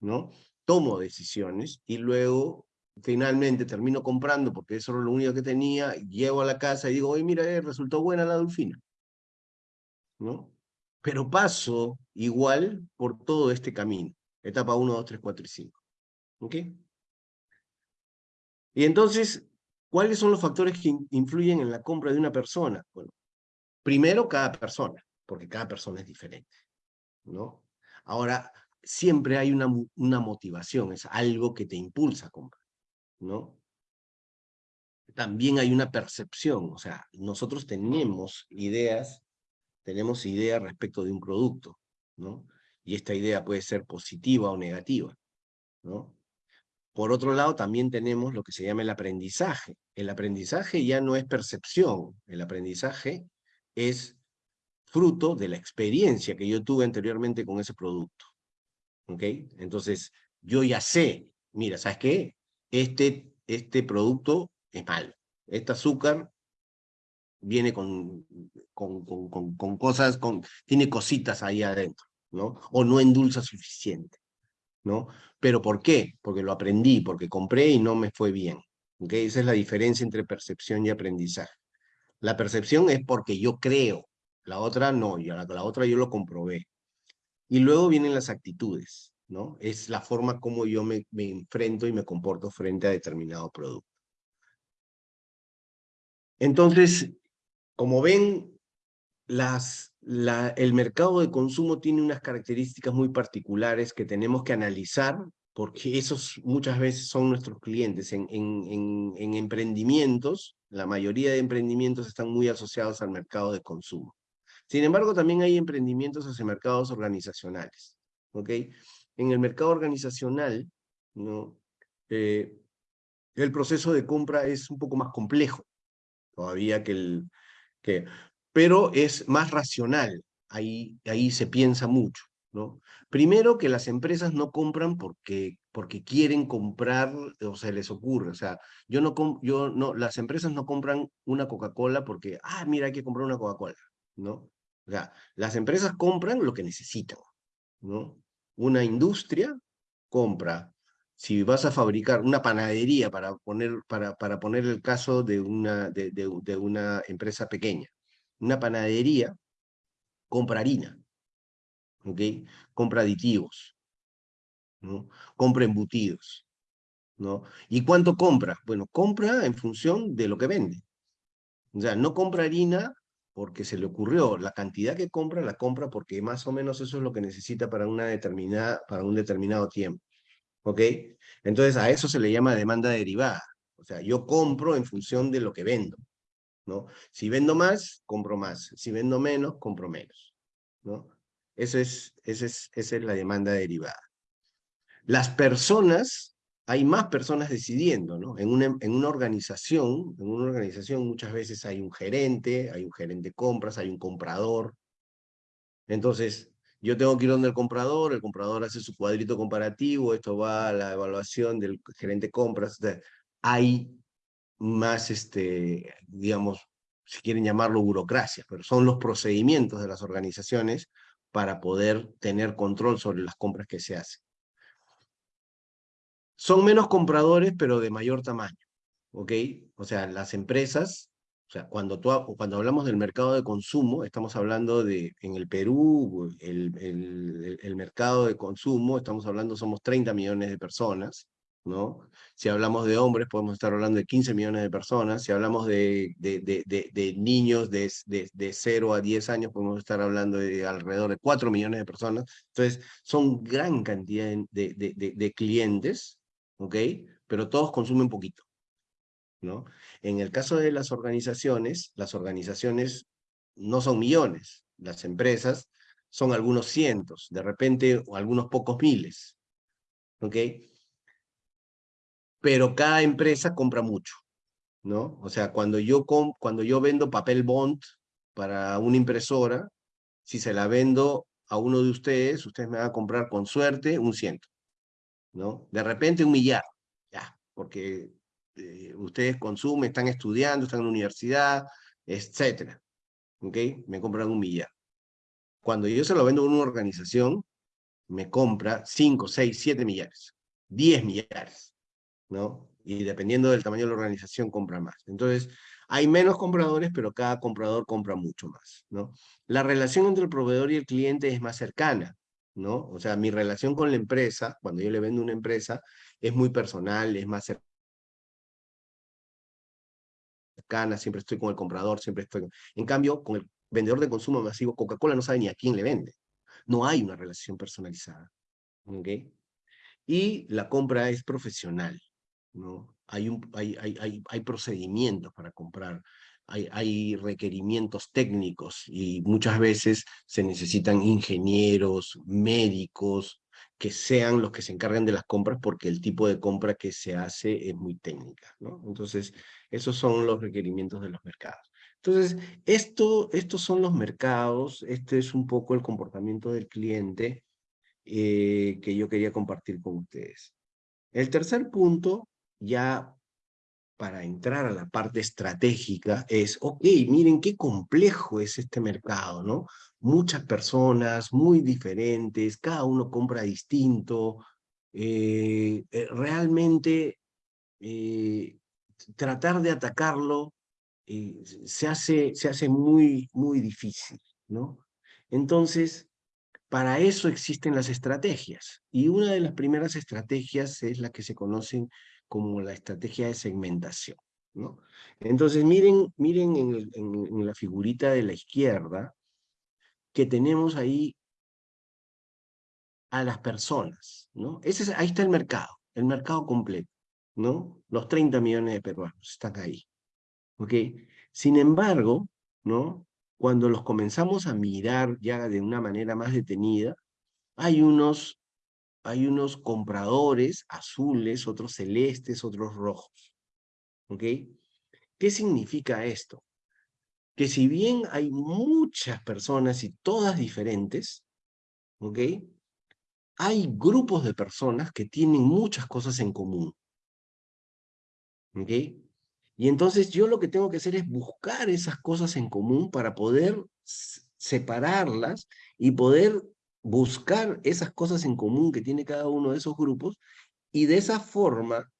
¿no? Tomo decisiones y luego finalmente termino comprando porque eso era lo único que tenía, llego a la casa y digo, oye, mira, eh, resultó buena la dulfina, ¿no? Pero paso igual por todo este camino, etapa 1, 2, 3, 4 y 5, ¿ok? Y entonces, ¿cuáles son los factores que influyen en la compra de una persona? Bueno, primero cada persona, porque cada persona es diferente, ¿no? Ahora, siempre hay una, motivación, es algo que te impulsa a comprar, ¿no? También hay una percepción, o sea, nosotros tenemos ideas, tenemos ideas respecto de un producto, ¿no? Y esta idea puede ser positiva o negativa, ¿no? Por otro lado, también tenemos lo que se llama el aprendizaje. El aprendizaje ya no es percepción, el aprendizaje es fruto de la experiencia que yo tuve anteriormente con ese producto. Entonces, yo ya sé, mira, ¿sabes qué? Este, este producto es malo. Este azúcar viene con, con, con, con, cosas, con, tiene cositas ahí adentro, ¿no? O no endulza suficiente, ¿no? ¿Pero por qué? Porque lo aprendí, porque compré y no me fue bien, ¿ok? Esa es la diferencia entre percepción y aprendizaje. La percepción es porque yo creo, la otra no, la, la otra yo lo comprobé. Y luego vienen las actitudes, ¿no? Es la forma como yo me, me enfrento y me comporto frente a determinado producto. Entonces, como ven, las, el mercado de consumo tiene unas características muy particulares que tenemos que analizar porque esos muchas veces son nuestros clientes. En, en, en, en emprendimientos, la mayoría de emprendimientos están muy asociados al mercado de consumo. Sin embargo, también hay emprendimientos hacia mercados organizacionales. ¿ok? En el mercado organizacional, ¿no? Eh, el proceso de compra es un poco más complejo todavía que el... Que, pero es más racional. ahí, ahí se piensa mucho. ¿no? Primero que las empresas no compran porque, porque quieren comprar o se les ocurre. O sea, yo no, yo no, las empresas no compran una Coca-Cola porque, ah, mira, hay que comprar una Coca-Cola, ¿no? O sea, las empresas compran lo que necesitan, ¿no? Una industria compra, si vas a fabricar una panadería, para poner, para, para poner el caso de una, de, de una empresa pequeña, una panadería compra harina, ¿ok? Compra aditivos, ¿no? Compra embutidos, ¿no? ¿Y cuánto compra? Bueno, compra en función de lo que vende. O sea, no compra harina porque se le ocurrió, la cantidad que compra la compra porque más o menos eso es lo que necesita para, una determinada, para un determinado tiempo. ¿Ok? Entonces a eso se le llama demanda derivada. O sea, yo compro en función de lo que vendo. ¿No? Si vendo más, compro más. Si vendo menos, compro menos. ¿no? Eso es, esa, es, es la demanda derivada. Las personas, hay más personas decidiendo, ¿no? En una, en una organización, en una organización muchas veces hay un gerente, hay un gerente de compras, hay un comprador. Entonces, yo tengo que ir donde el comprador, el comprador hace su cuadrito comparativo, esto va a la evaluación del gerente de compras. Hay más, este, digamos, si quieren llamarlo burocracia, pero son los procedimientos de las organizaciones para poder tener control sobre las compras que se hacen. Son menos compradores, pero de mayor tamaño, ¿ok? O sea, las empresas, o sea, cuando, tú, cuando hablamos del mercado de consumo, estamos hablando de, en el Perú, el, el, el mercado de consumo, estamos hablando, somos 30 millones de personas, ¿no? Si hablamos de hombres, podemos estar hablando de 15 millones de personas. Si hablamos de, de, de, de niños de, de, 0 a 10 años, podemos estar hablando de alrededor de 4 millones de personas. Entonces, son gran cantidad de, clientes, ¿ok? Pero todos consumen poquito, ¿no? En el caso de las organizaciones, las organizaciones no son millones. Las empresas son algunos cientos, de repente, o algunos pocos miles, ¿ok? Pero cada empresa compra mucho, ¿no? O sea, cuando yo, cuando yo vendo papel bond para una impresora, si se la vendo a uno de ustedes, ustedes me van a comprar con suerte un ciento, ¿no? De repente un millar, ya, porque eh, ustedes consumen, están estudiando, están en la universidad, etcétera, ¿ok? Me compran un millar. Cuando yo se lo vendo a una organización, me compra 5, 6, 7 millares, 10 millares. Y dependiendo del tamaño de la organización, compra más. Entonces, hay menos compradores, pero cada comprador compra mucho más, ¿no? La relación entre el proveedor y el cliente es más cercana, ¿no? O sea, mi relación con la empresa, cuando yo le vendo una empresa, es muy personal, es más cercana, siempre estoy con el comprador, siempre estoy... En cambio, con el vendedor de consumo masivo, Coca-Cola no sabe ni a quién le vende. No hay una relación personalizada, ¿ok? Y la compra es profesional, Hay, hay, hay, hay, procedimientos para comprar, hay, requerimientos técnicos y muchas veces se necesitan ingenieros, médicos, que sean los que se encargan de las compras porque el tipo de compra que se hace es muy técnica. Entonces, esos son los requerimientos de los mercados. Entonces, esto, estos son los mercados, este es un poco el comportamiento del cliente eh, que yo quería compartir con ustedes. El tercer punto ya para entrar a la parte estratégica es, ok, miren qué complejo es este mercado, ¿no? Muchas personas, muy diferentes, cada uno compra distinto, eh, eh, realmente eh, tratar de atacarlo se, hace, se hace muy, muy difícil, ¿no? Entonces, para eso existen las estrategias, y una de las primeras estrategias es la que se conocen como la estrategia de segmentación. ¿no? Entonces, miren, miren en, la figurita de la izquierda que tenemos ahí a las personas. ¿no? Ese ahí está el mercado, el mercado completo. ¿no? Los 30 millones de peruanos están ahí. ¿ok? Sin embargo, ¿no? cuando los comenzamos a mirar ya de una manera más detenida, hay unos hay unos compradores azules, otros celestes, otros rojos. ¿Ok? ¿Qué significa esto? que si bien hay muchas personas y todas diferentes, ¿ok? Hay grupos de personas que tienen muchas cosas en común. ¿Ok? Y entonces yo lo que tengo que hacer es buscar esas cosas en común para poder separarlas y poder buscar esas cosas en común que tiene cada uno de esos grupos y de esa forma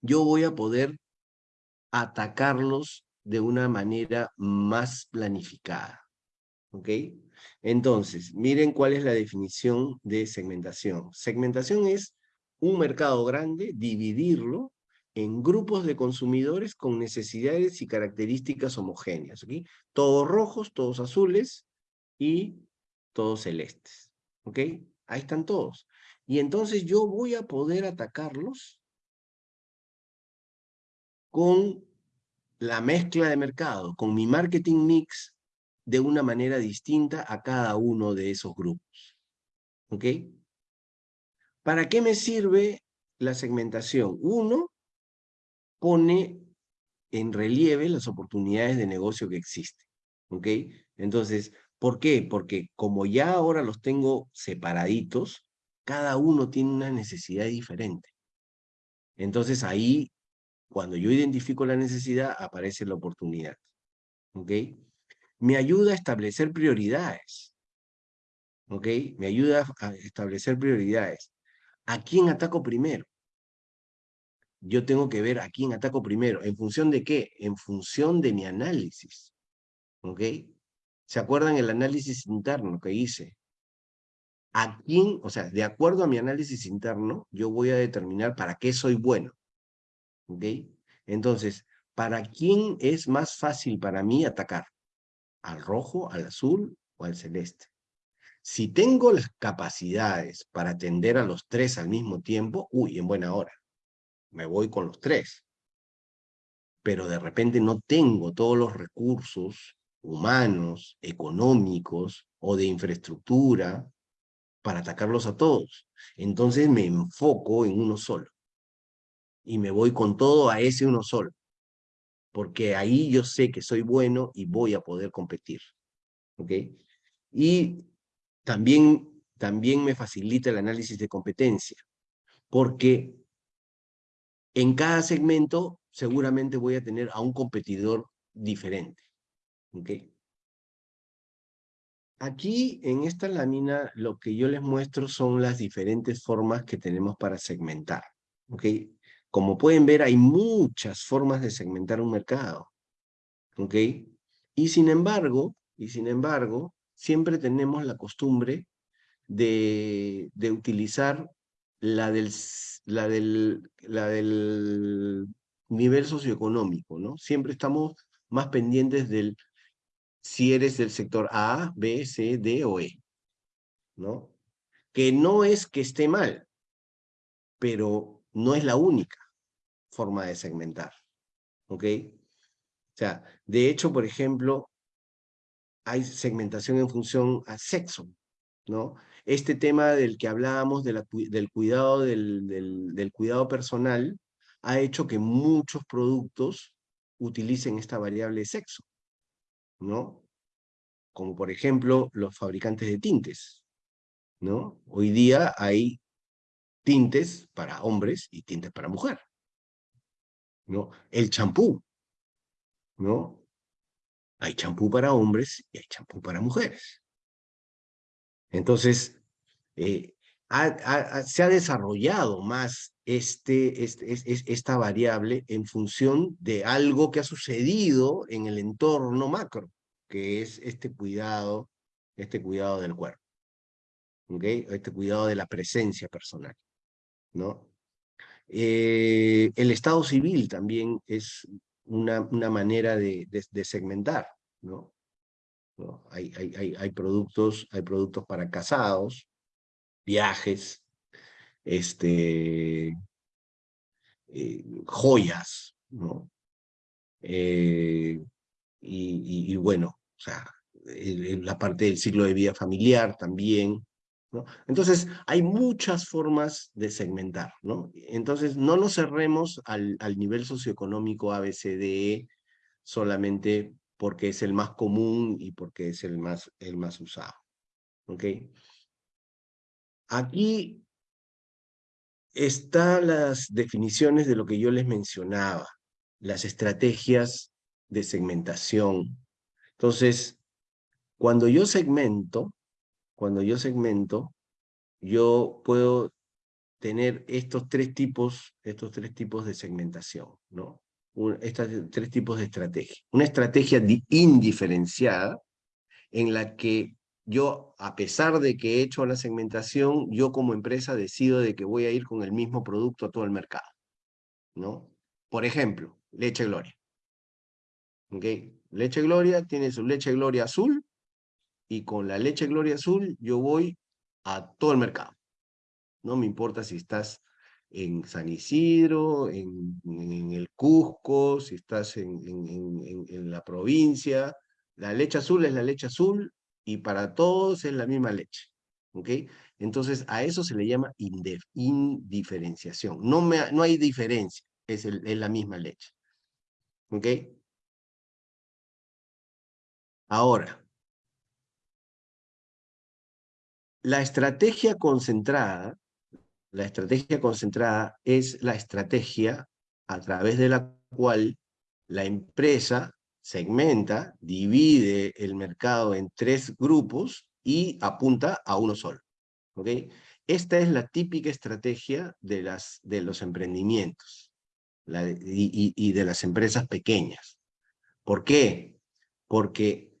yo voy a poder atacarlos de una manera más planificada. ¿Ok? Entonces, miren cuál es la definición de segmentación. Segmentación es un mercado grande, dividirlo en grupos de consumidores con necesidades y características homogéneas. ¿ok? Todos rojos, todos azules y todos celestes. ¿Ok? Ahí están todos. Y entonces yo voy a poder atacarlos con la mezcla de mercado, con mi marketing mix de una manera distinta a cada uno de esos grupos. ¿Ok? ¿Para qué me sirve la segmentación? Uno, pone en relieve las oportunidades de negocio que existen. ¿Ok? Entonces, ¿por qué? Porque como ya ahora los tengo separaditos, cada uno tiene una necesidad diferente. Entonces ahí, cuando yo identifico la necesidad, aparece la oportunidad. ¿Ok? Me ayuda a establecer prioridades. ¿Ok? Me ayuda a establecer prioridades. ¿A quién ataco primero? yo tengo que ver a quién ataco primero. ¿En función de qué? En función de mi análisis. ¿Ok? ¿Se acuerdan el análisis interno que hice? ¿A quién, o sea, de acuerdo a mi análisis interno, yo voy a determinar para qué soy bueno? ¿Ok? Entonces, ¿para quién es más fácil para mí atacar? ¿Al rojo, al azul o al celeste? Si tengo las capacidades para atender a los tres al mismo tiempo, uy, en buena hora me voy con los tres. Pero de repente no tengo todos los recursos humanos, económicos o de infraestructura para atacarlos a todos. Entonces me enfoco en uno solo. Y me voy con todo a ese uno solo. Porque ahí yo sé que soy bueno y voy a poder competir. Y también, también me facilita el análisis de competencia. Porque en cada segmento seguramente voy a tener a un competidor diferente. Aquí en esta lámina lo que yo les muestro son las diferentes formas que tenemos para segmentar. Como pueden ver hay muchas formas de segmentar un mercado. Y sin embargo, y sin embargo, siempre tenemos la costumbre de, de utilizar la del, la del, la del nivel socioeconómico, ¿no? Siempre estamos más pendientes del si eres del sector A, B, C, D o E, ¿no? Que no es que esté mal, pero no es la única forma de segmentar, ¿ok? O sea, de hecho, por ejemplo, hay segmentación en función a sexo, ¿no? Este tema del que hablábamos, del, cuidado, del, cuidado personal, ha hecho que muchos productos utilicen esta variable de sexo, ¿no? Como por ejemplo los fabricantes de tintes, ¿no? Hoy día hay tintes para hombres y tintes para mujer, ¿no? El champú, ¿no? Hay champú para hombres y hay champú para mujeres. Entonces, eh, se ha desarrollado más este, este, esta variable en función de algo que ha sucedido en el entorno macro, que es este cuidado, este cuidado del cuerpo. Este cuidado de la presencia personal. ¿no? Eh, el estado civil también es una, una manera de, de segmentar. ¿no? Hay, hay, hay, productos, hay productos para casados, viajes, este, eh, joyas, ¿no? Eh, y, bueno, o sea, la parte del ciclo de vida familiar también, ¿no? Entonces, hay muchas formas de segmentar, ¿no? Entonces, no nos cerremos al, al nivel socioeconómico ABCDE solamente porque es el más común y porque es el más, el más usado. ¿Ok? Aquí están las definiciones de lo que yo les mencionaba, las estrategias de segmentación. Entonces, cuando yo segmento, cuando yo segmento, yo puedo tener estos tres tipos, estos tres tipos de segmentación, ¿no? estos tres tipos de estrategia. Una estrategia indiferenciada, en la que yo, a pesar de que he hecho la segmentación, yo como empresa decido de que voy a ir con el mismo producto a todo el mercado, ¿no? Por ejemplo, Leche Gloria. ¿Ok? Leche Gloria tiene su Leche Gloria azul, y con la Leche Gloria azul yo voy a todo el mercado. No me importa si estás en San Isidro, en, el Cusco, si estás en, en, la provincia. La leche azul es la leche azul y para todos es la misma leche. ¿ok? Entonces a eso se le llama indiferenciación. No, me, no hay diferencia, es, es la misma leche. ¿Ok? Ahora, la estrategia concentrada la estrategia concentrada es la estrategia a través de la cual la empresa segmenta, divide el mercado en tres grupos y apunta a uno solo. Esta es la típica estrategia de, las, de los emprendimientos y, y de las empresas pequeñas. ¿Por qué? Porque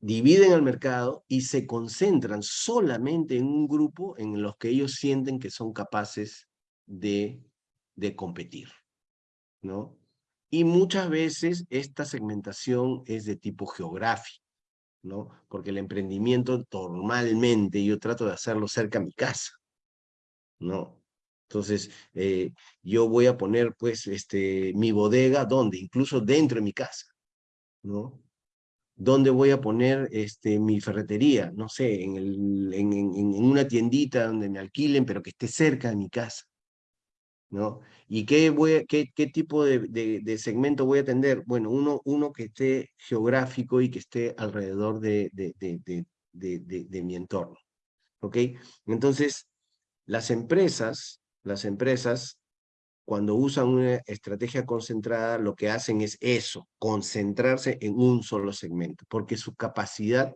dividen el mercado y se concentran solamente en un grupo en los que ellos sienten que son capaces de, de competir. ¿no? Y muchas veces esta segmentación es de tipo geográfico, ¿no? porque el emprendimiento normalmente yo trato de hacerlo cerca a mi casa. ¿no? Entonces, eh, yo voy a poner pues este, mi bodega, ¿dónde? Incluso dentro de mi casa. ¿no? ¿Dónde voy a poner este, mi ferretería? No sé, en, el, en, en, una tiendita donde me alquilen, pero que esté cerca de mi casa. ¿Y qué, voy qué, qué tipo de, de, segmento voy a atender? Bueno, uno, uno que esté geográfico y que esté alrededor de, de mi entorno. ¿Ok? Entonces, las empresas, las empresas cuando usan una estrategia concentrada, lo que hacen es eso, concentrarse en un solo segmento, porque su capacidad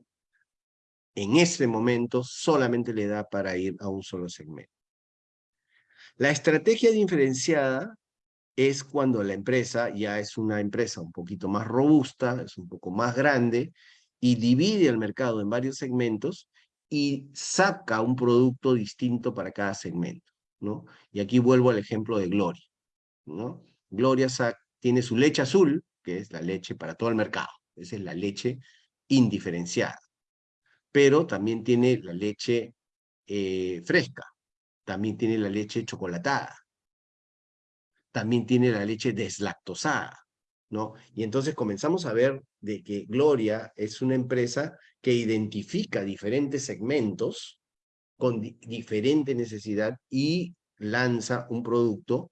en ese momento solamente le da para ir a un solo segmento. La estrategia diferenciada es cuando la empresa ya es una empresa un poquito más robusta, es un poco más grande, y divide el mercado en varios segmentos y saca un producto distinto para cada segmento. ¿no? Y aquí vuelvo al ejemplo de Gloria, ¿no? Gloria tiene su leche azul, que es la leche para todo el mercado, esa es la leche indiferenciada, pero también tiene la leche eh, fresca, también tiene la leche chocolatada, también tiene la leche deslactosada, ¿no? Y entonces comenzamos a ver de que Gloria es una empresa que identifica diferentes segmentos con diferente necesidad y lanza un producto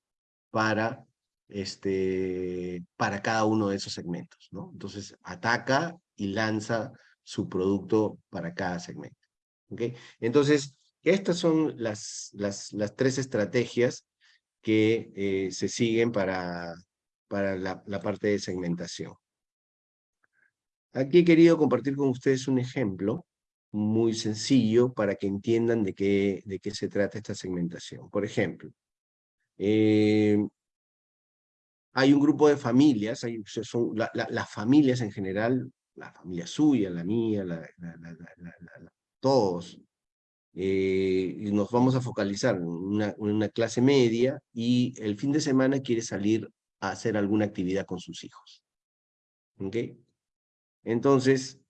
para, este, para cada uno de esos segmentos. ¿no? Entonces ataca y lanza su producto para cada segmento. Entonces, estas son las, las, tres estrategias que eh, se siguen para, para la, la parte de segmentación. Aquí he querido compartir con ustedes un ejemplo muy sencillo para que entiendan de qué, de qué se trata esta segmentación. Por ejemplo, eh, hay un grupo de familias, hay, son las familias en general, la familia suya, la mía, todos, eh, y nos vamos a focalizar en una, una clase media y el fin de semana quiere salir a hacer alguna actividad con sus hijos. ¿Ok? Entonces,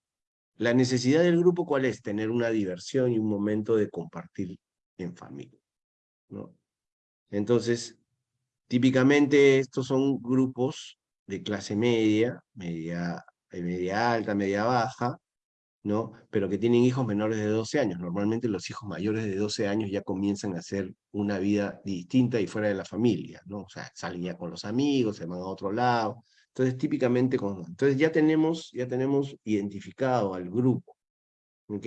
la necesidad del grupo, ¿cuál es? Tener una diversión y un momento de compartir en familia. ¿no? Entonces, típicamente estos son grupos de clase media, media, media alta, media baja, ¿no? Pero que tienen hijos menores de 12 años. Normalmente los hijos mayores de 12 años ya comienzan a hacer una vida distinta y fuera de la familia, ¿no? O sea, salen ya con los amigos, se van a otro lado, Entonces, típicamente, con, entonces ya tenemos, ya tenemos identificado al grupo, ¿ok?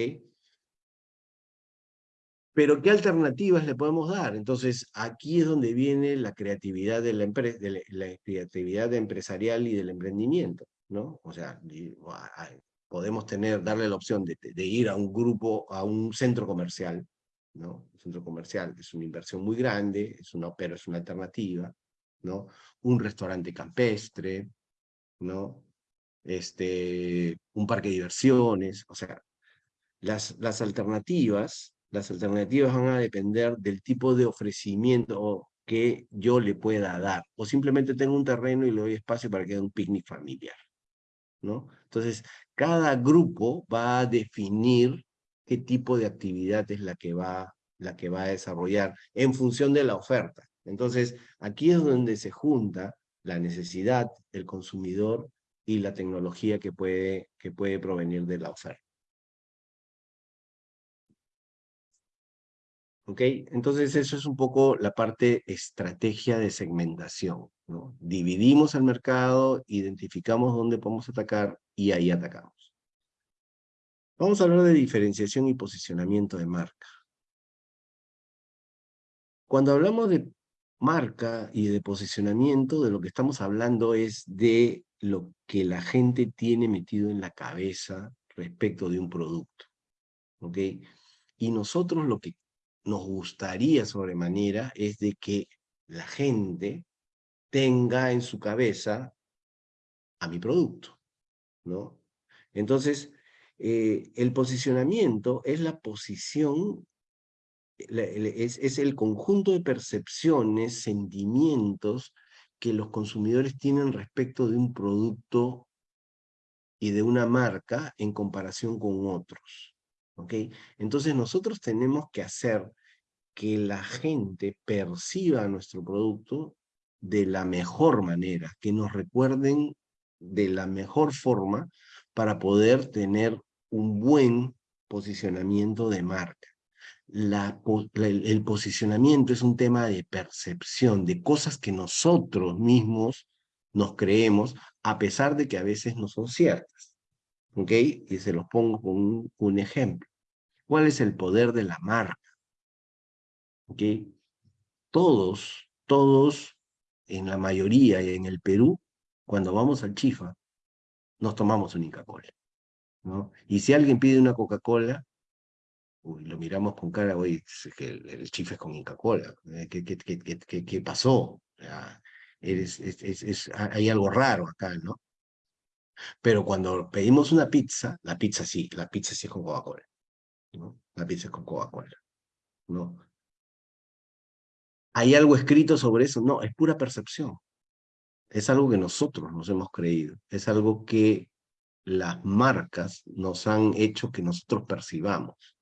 Pero ¿qué alternativas le podemos dar? Entonces, aquí es donde viene la creatividad de la, de la, creatividad empresarial y del emprendimiento, ¿no? O sea, podemos tener, darle la opción de, ir a un grupo, a un centro comercial, ¿no? Un centro comercial es una inversión muy grande, es una, pero es una alternativa, ¿no? Un restaurante campestre, ¿no? Este, un parque de diversiones, o sea, las, las alternativas, las alternativas van a depender del tipo de ofrecimiento que yo le pueda dar, o simplemente tengo un terreno y le doy espacio para que haga un picnic familiar, ¿no? Entonces, cada grupo va a definir qué tipo de actividad es la que va, la que va a desarrollar en función de la oferta. Entonces, aquí es donde se junta la necesidad del consumidor y la tecnología que puede, que puede provenir de la oferta. ¿Ok? Entonces eso es un poco la parte estrategia de segmentación. Dividimos el mercado, identificamos dónde podemos atacar y ahí atacamos. Vamos a hablar de diferenciación y posicionamiento de marca. Cuando hablamos de marca y de posicionamiento, de lo que estamos hablando es de lo que la gente tiene metido en la cabeza respecto de un producto. ¿Ok? Y nosotros lo que nos gustaría sobremanera es de que la gente tenga en su cabeza a mi producto, ¿no? Entonces, eh, el posicionamiento es la posición es, el conjunto de percepciones, sentimientos que los consumidores tienen respecto de un producto y de una marca en comparación con otros. ¿ok? Entonces nosotros tenemos que hacer que la gente perciba nuestro producto de la mejor manera, que nos recuerden de la mejor forma para poder tener un buen posicionamiento de marca el posicionamiento es un tema de percepción, de cosas que nosotros mismos nos creemos, a pesar de que a veces no son ciertas. ¿Ok? Y se los pongo con un, ejemplo. ¿Cuál es el poder de la marca? ¿Ok? Todos, todos, en la mayoría en el Perú, cuando vamos al Chifa, nos tomamos un Inca-Cola. ¿no? Y si alguien pide una Coca-Cola, lo miramos con cara, oye, que el, el es con Inca-Cola, eh, ¿qué, qué, qué, qué, pasó? es, es, hay algo raro acá, ¿no? Pero cuando pedimos una pizza, la pizza sí, la pizza sí es con Coca-Cola, ¿no? La pizza es con Coca-Cola, ¿no? ¿Hay algo escrito sobre eso? No, es pura percepción. Es algo que nosotros nos hemos creído, es algo que las marcas nos han hecho que nosotros percibamos.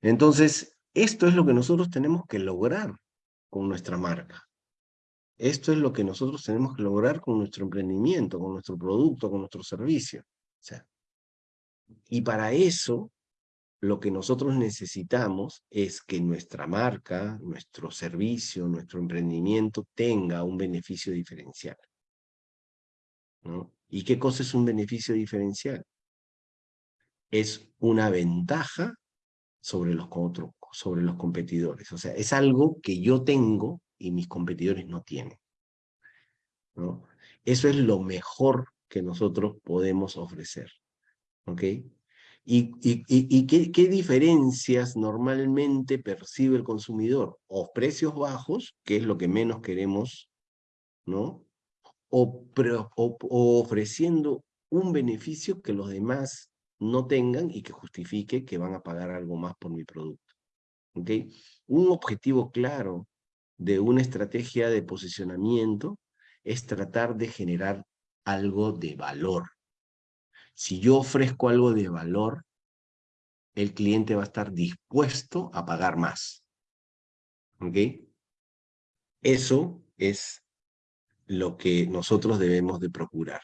Entonces, esto es lo que nosotros tenemos que lograr con nuestra marca. Esto es lo que nosotros tenemos que lograr con nuestro emprendimiento, con nuestro producto, con nuestro servicio. y para eso, lo que nosotros necesitamos es que nuestra marca, nuestro servicio, nuestro emprendimiento tenga un beneficio diferencial. ¿Y qué cosa es un beneficio diferencial? Es una ventaja sobre los, otros, sobre los competidores. O sea, es algo que yo tengo y mis competidores no tienen. ¿no? Eso es lo mejor que nosotros podemos ofrecer. ¿Ok? ¿Y, qué, diferencias normalmente percibe el consumidor? O precios bajos, que es lo que menos queremos, ¿no? O, o ofreciendo un beneficio que los demás no tengan y que justifique que van a pagar algo más por mi producto. ¿Okay? Un objetivo claro de una estrategia de posicionamiento es tratar de generar algo de valor. Si yo ofrezco algo de valor, el cliente va a estar dispuesto a pagar más. ¿Ok? Eso es lo que nosotros debemos de procurar,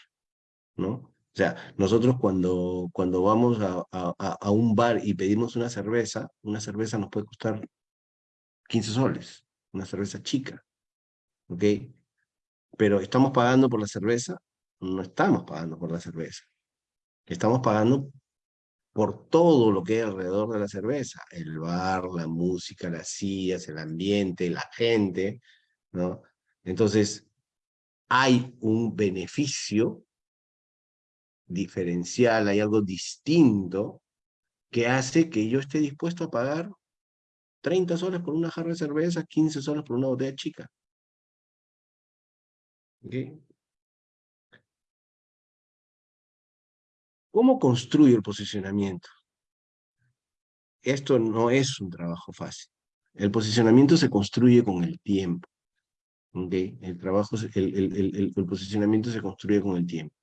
¿no? O sea, nosotros cuando, cuando vamos a, a, un bar y pedimos una cerveza, una cerveza nos puede costar 15 soles, una cerveza chica, ¿ok? Pero ¿estamos pagando por la cerveza? No estamos pagando por la cerveza. Estamos pagando por todo lo que hay alrededor de la cerveza. El bar, la música, las sillas, el ambiente, la gente, ¿no? Entonces, hay un beneficio diferencial, hay algo distinto que hace que yo esté dispuesto a pagar 30 soles por una jarra de cerveza, 15 soles por una botella chica. ¿Cómo construyo el posicionamiento? Esto no es un trabajo fácil. El posicionamiento se construye con el tiempo. El, trabajo, el, posicionamiento se construye con el tiempo.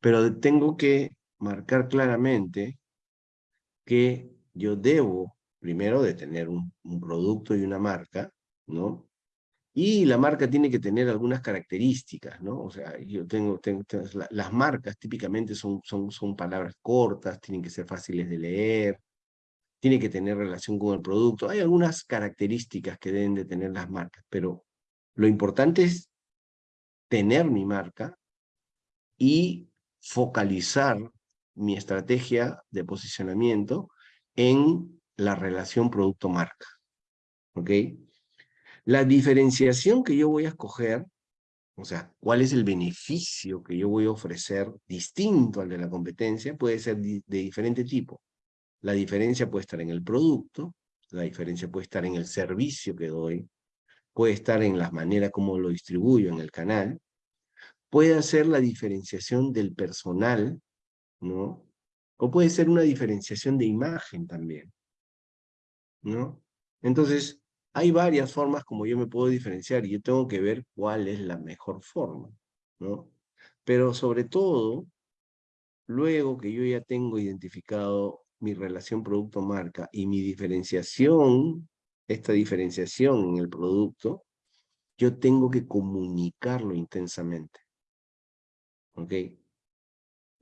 Pero tengo que marcar claramente que yo debo, primero, de tener un, producto y una marca, ¿no? Y la marca tiene que tener algunas características, ¿no? O sea, yo tengo, las marcas típicamente son, son, son palabras cortas, tienen que ser fáciles de leer, tiene que tener relación con el producto. Hay algunas características que deben de tener las marcas, pero lo importante es tener mi marca y focalizar mi estrategia de posicionamiento en la relación producto-marca. ¿Ok? La diferenciación que yo voy a escoger, o sea, cuál es el beneficio que yo voy a ofrecer distinto al de la competencia, puede ser de diferente tipo. La diferencia puede estar en el producto, la diferencia puede estar en el servicio que doy, puede estar en las maneras como lo distribuyo en el canal, puede ser la diferenciación del personal, ¿no? O puede ser una diferenciación de imagen también, ¿no? Entonces, hay varias formas como yo me puedo diferenciar y yo tengo que ver cuál es la mejor forma, ¿no? Pero sobre todo, luego que yo ya tengo identificado mi relación producto-marca y mi diferenciación, esta diferenciación en el producto, yo tengo que comunicarlo intensamente. ¿ok?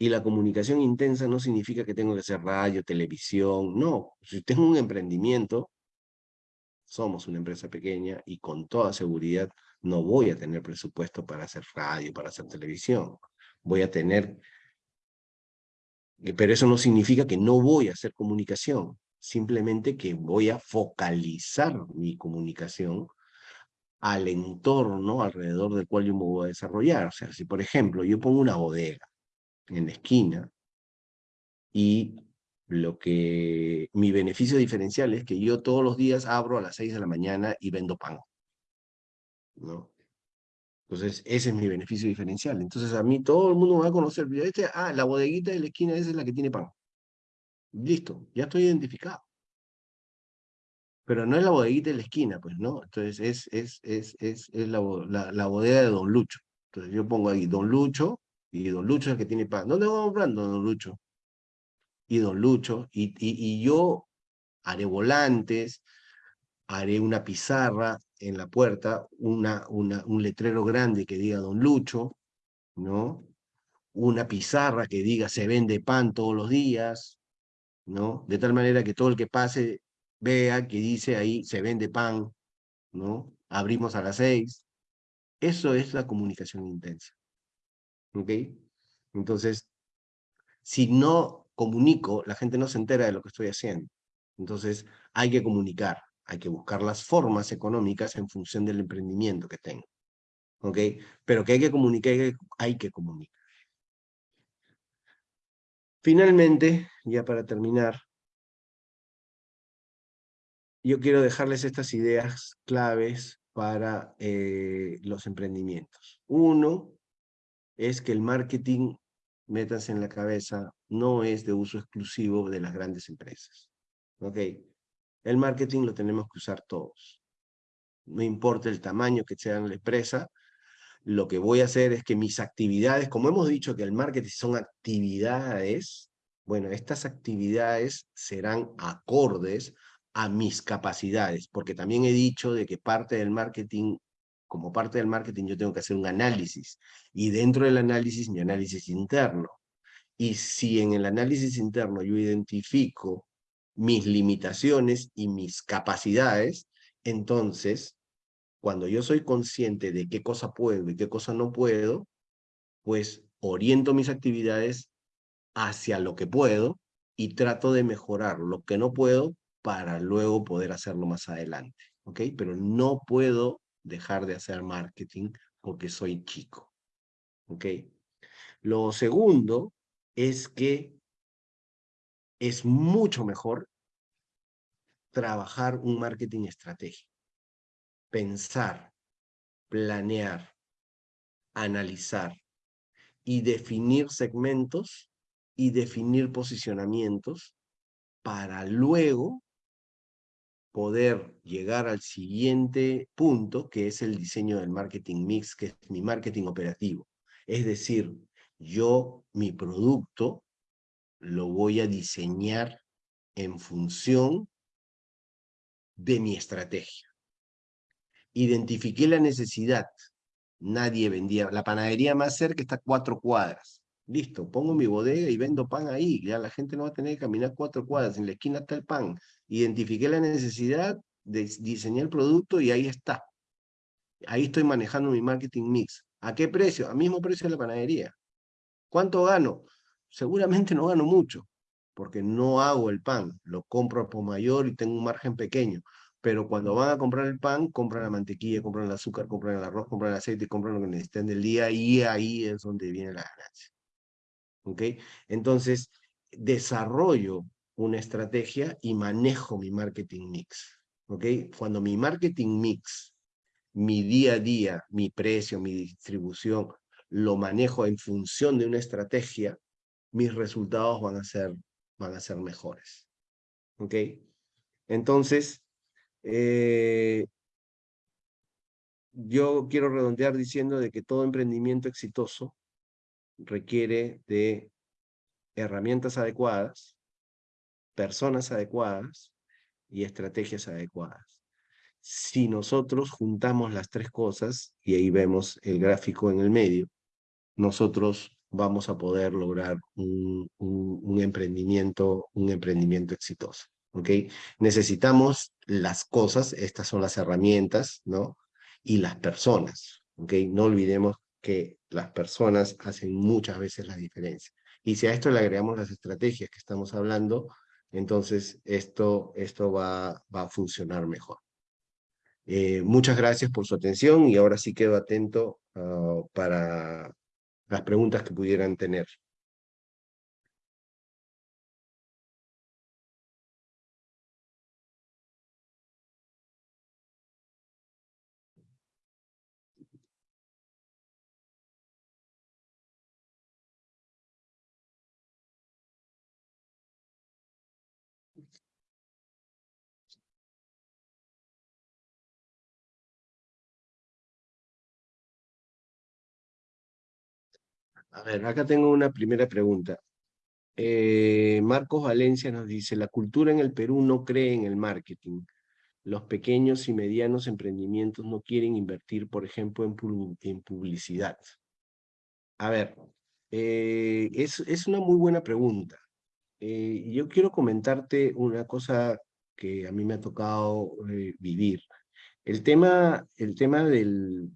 Y la comunicación intensa no significa que tengo que hacer radio, televisión, no. Si tengo un emprendimiento, somos una empresa pequeña y con toda seguridad no voy a tener presupuesto para hacer radio, para hacer televisión. Voy a tener... Pero eso no significa que no voy a hacer comunicación, simplemente que voy a focalizar mi comunicación al entorno alrededor del cual yo me voy a desarrollar. O sea, si por ejemplo yo pongo una bodega en la esquina y lo que mi beneficio diferencial es que yo todos los días abro a las 6 de la mañana y vendo pan. ¿no? Entonces, ese es mi beneficio diferencial. Entonces, a mí todo el mundo me va a conocer. Este, ah, la bodeguita de la esquina esa es la que tiene pan. Listo, ya estoy identificado pero no es la bodeguita de la esquina, pues, ¿no? Entonces es, es, es, es, es la, la, bodega de Don Lucho. Entonces yo pongo ahí Don Lucho, y Don Lucho es el que tiene pan. ¿Dónde vamos comprando Don Lucho? Y Don Lucho, y, yo haré volantes, haré una pizarra en la puerta, una, una, un letrero grande que diga Don Lucho, ¿no? Una pizarra que diga se vende pan todos los días, ¿no? De tal manera que todo el que pase vea que dice ahí, se vende pan, ¿no? Abrimos a las seis. Eso es la comunicación intensa. ¿Ok? Entonces, si no comunico, la gente no se entera de lo que estoy haciendo. Entonces, hay que comunicar, hay que buscar las formas económicas en función del emprendimiento que tengo. ¿Ok? Pero que hay que comunicar, hay que comunicar. Finalmente, ya para terminar, yo quiero dejarles estas ideas claves para eh, los emprendimientos. Uno es que el marketing, métanse en la cabeza, no es de uso exclusivo de las grandes empresas. ¿Ok? El marketing lo tenemos que usar todos. No importa el tamaño que sea la empresa, lo que voy a hacer es que mis actividades, como hemos dicho que el marketing son actividades, bueno, estas actividades serán acordes a mis capacidades, porque también he dicho de que parte del marketing, como parte del marketing yo tengo que hacer un análisis, y dentro del análisis mi análisis interno. Y si en el análisis interno yo identifico mis limitaciones y mis capacidades, entonces Cuando yo soy consciente de qué cosa puedo y qué cosa no puedo, pues oriento mis actividades hacia lo que puedo y trato de mejorar lo que no puedo para luego poder hacerlo más adelante, ¿ok? Pero no puedo dejar de hacer marketing porque soy chico, ¿ok? Lo segundo es que es mucho mejor trabajar un marketing estratégico. Pensar, planear, analizar y definir segmentos y definir posicionamientos para luego poder llegar al siguiente punto, que es el diseño del marketing mix, que es mi marketing operativo. Es decir, yo, mi producto, lo voy a diseñar en función de mi estrategia. Identifiqué la necesidad. Nadie vendía. La panadería más cerca está a cuatro cuadras. Listo, pongo mi bodega y vendo pan ahí. Ya la gente no va a tener que caminar cuatro cuadras. En la esquina está el pan. Identifiqué la necesidad, de, diseñar el producto y ahí está. Ahí estoy manejando mi marketing mix. ¿A qué precio? Al mismo precio de la panadería. ¿Cuánto gano? Seguramente no gano mucho, porque no hago el pan. Lo compro por mayor y tengo un margen pequeño. Pero cuando van a comprar el pan, compran la mantequilla, compran el azúcar, compran el arroz, compran el aceite, compran lo que necesitan del día y ahí es donde viene la ganancia. ¿ok? Entonces, desarrollo una estrategia y manejo mi marketing mix, ¿ok? Cuando mi marketing mix, mi día a día, mi precio, mi distribución, lo manejo en función de una estrategia, mis resultados van a ser, van a ser mejores, ¿ok? Entonces, eh, yo quiero redondear diciendo de que todo emprendimiento exitoso requiere de herramientas adecuadas, personas adecuadas y estrategias adecuadas. Si nosotros juntamos las tres cosas, y ahí vemos el gráfico en el medio, nosotros vamos a poder lograr un, emprendimiento, un emprendimiento exitoso. ¿ok? Necesitamos las cosas, estas son las herramientas, ¿no? Y las personas, ¿ok? No olvidemos que las personas hacen muchas veces la diferencia. Y si a esto le agregamos las estrategias que estamos hablando, entonces esto, esto va, va a funcionar mejor. Eh, muchas gracias por su atención y ahora sí quedo atento ah, para las preguntas que pudieran tener. A ver, acá tengo una primera pregunta. Eh, Marcos Valencia nos dice, la cultura en el Perú no cree en el marketing. Los pequeños y medianos emprendimientos no quieren invertir, por ejemplo, en, publicidad. A ver, eh, es, una muy buena pregunta. Eh, yo quiero comentarte una cosa que a mí me ha tocado vivir. El tema, el tema de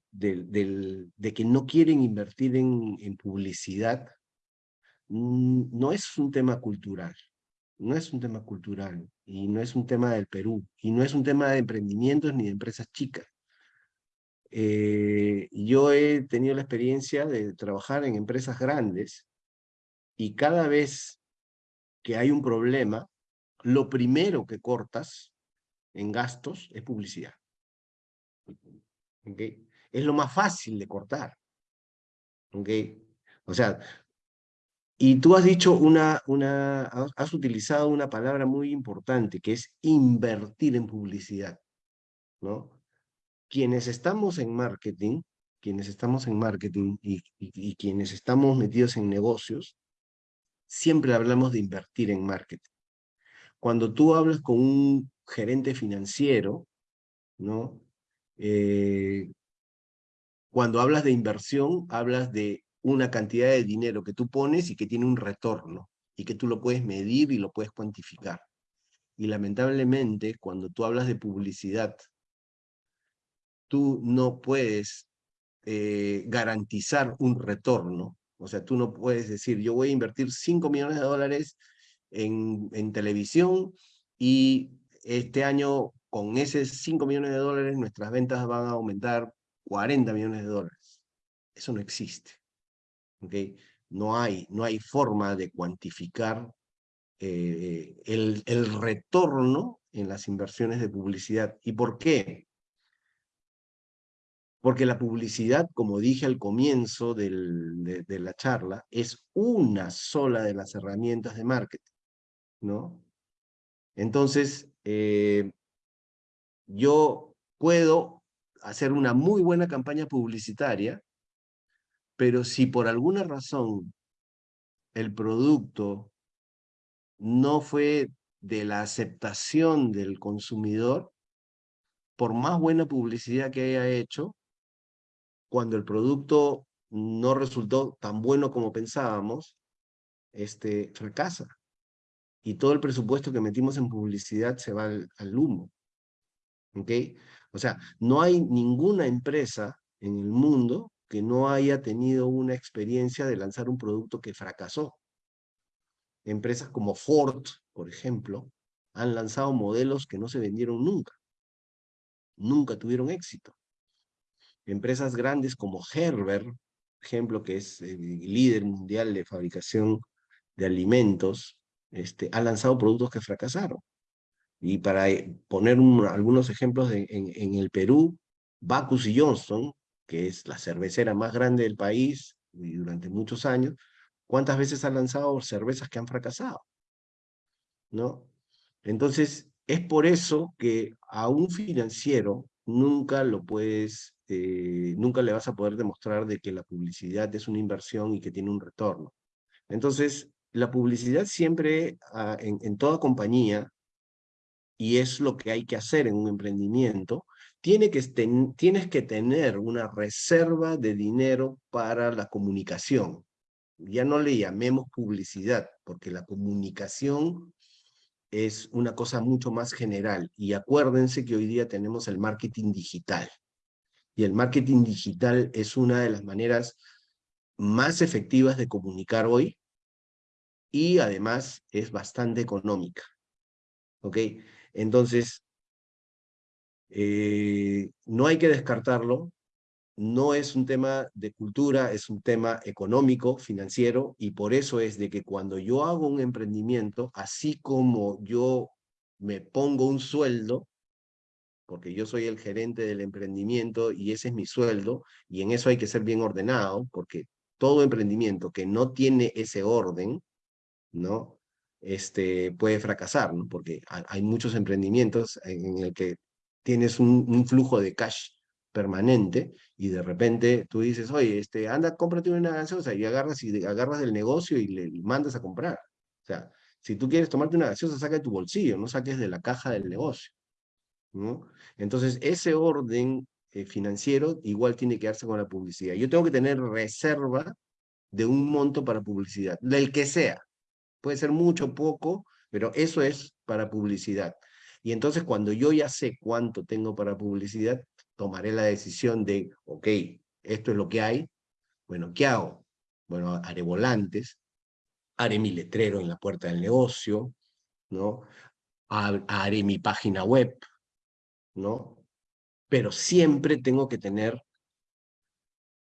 que no quieren invertir en, publicidad no es un tema cultural, no es un tema cultural y no es un tema del Perú y no es un tema de emprendimientos ni de empresas chicas. Eh, yo he tenido la experiencia de trabajar en empresas grandes y cada vez que hay un problema, lo primero que cortas en gastos es publicidad. ¿Okay? Es lo más fácil de cortar. ¿okay? O sea, y tú has dicho una, una, has utilizado una palabra muy importante, que es invertir en publicidad, ¿no? Quienes estamos en marketing, quienes estamos en marketing y, y quienes estamos metidos en negocios, siempre hablamos de invertir en marketing. Cuando tú hablas con un gerente financiero, ¿no? Eh, cuando hablas de inversión, hablas de una cantidad de dinero que tú pones y que tiene un retorno, y que tú lo puedes medir y lo puedes cuantificar. Y lamentablemente, cuando tú hablas de publicidad, tú no puedes eh, garantizar un retorno. O sea, tú no puedes decir, yo voy a invertir 5 millones de dólares en, en televisión y este año con esos 5 millones de dólares nuestras ventas van a aumentar 40 millones de dólares. Eso no existe. No, hay, no hay forma de cuantificar eh, el, el retorno en las inversiones de publicidad. ¿Y por qué? Porque la publicidad, como dije al comienzo de, la charla, es una sola de las herramientas de marketing, ¿no? Entonces, eh, yo puedo hacer una muy buena campaña publicitaria, pero si por alguna razón el producto no fue de la aceptación del consumidor, por más buena publicidad que haya hecho, cuando el producto no resultó tan bueno como pensábamos, este, fracasa. Y todo el presupuesto que metimos en publicidad se va al, humo. ¿Ok? O sea, no hay ninguna empresa en el mundo que no haya tenido una experiencia de lanzar un producto que fracasó. Empresas como Ford, por ejemplo, han lanzado modelos que no se vendieron nunca. Nunca tuvieron éxito. Empresas grandes como Herber, ejemplo, que es el líder mundial de fabricación de alimentos, este, ha lanzado productos que fracasaron. Y para eh, poner algunos ejemplos en, el Perú, Bacus y Johnson, que es la cervecera más grande del país y durante muchos años, ¿cuántas veces ha lanzado cervezas que han fracasado? ¿No? Entonces, es por eso que a un financiero nunca lo puedes este, nunca le vas a poder demostrar de que la publicidad es una inversión y que tiene un retorno. Entonces, la publicidad siempre, ah, en, toda compañía, y es lo que hay que hacer en un emprendimiento, tiene que tienes que tener una reserva de dinero para la comunicación. Ya no le llamemos publicidad, porque la comunicación es una cosa mucho más general. Y acuérdense que hoy día tenemos el marketing digital y el marketing digital es una de las maneras más efectivas de comunicar hoy y además es bastante económica. ¿Ok? Entonces, eh, no hay que descartarlo, no es un tema de cultura, es un tema económico, financiero, y por eso es de que cuando yo hago un emprendimiento, así como yo me pongo un sueldo, porque yo soy el gerente del emprendimiento y ese es mi sueldo, y en eso hay que ser bien ordenado, porque todo emprendimiento que no tiene ese orden, ¿no? Este, puede fracasar, ¿no? Porque hay muchos emprendimientos en el que tienes un, flujo de cash permanente y de repente tú dices, oye, este, anda, cómprate una gaseosa y agarras, y agarras del negocio y le mandas a comprar. O sea, si tú quieres tomarte una gaseosa, saca de tu bolsillo, no saques de la caja del negocio. Entonces, ese orden eh, financiero igual tiene que darse con la publicidad. Yo tengo que tener reserva de un monto para publicidad, del que sea. Puede ser mucho, poco, pero eso es para publicidad. Y entonces cuando yo ya sé cuánto tengo para publicidad, tomaré la decisión de, ok, esto es lo que hay, bueno, ¿qué hago? Bueno, haré volantes, haré mi letrero en la puerta del negocio, ¿no? Haré mi página web, ¿no? Pero siempre tengo que tener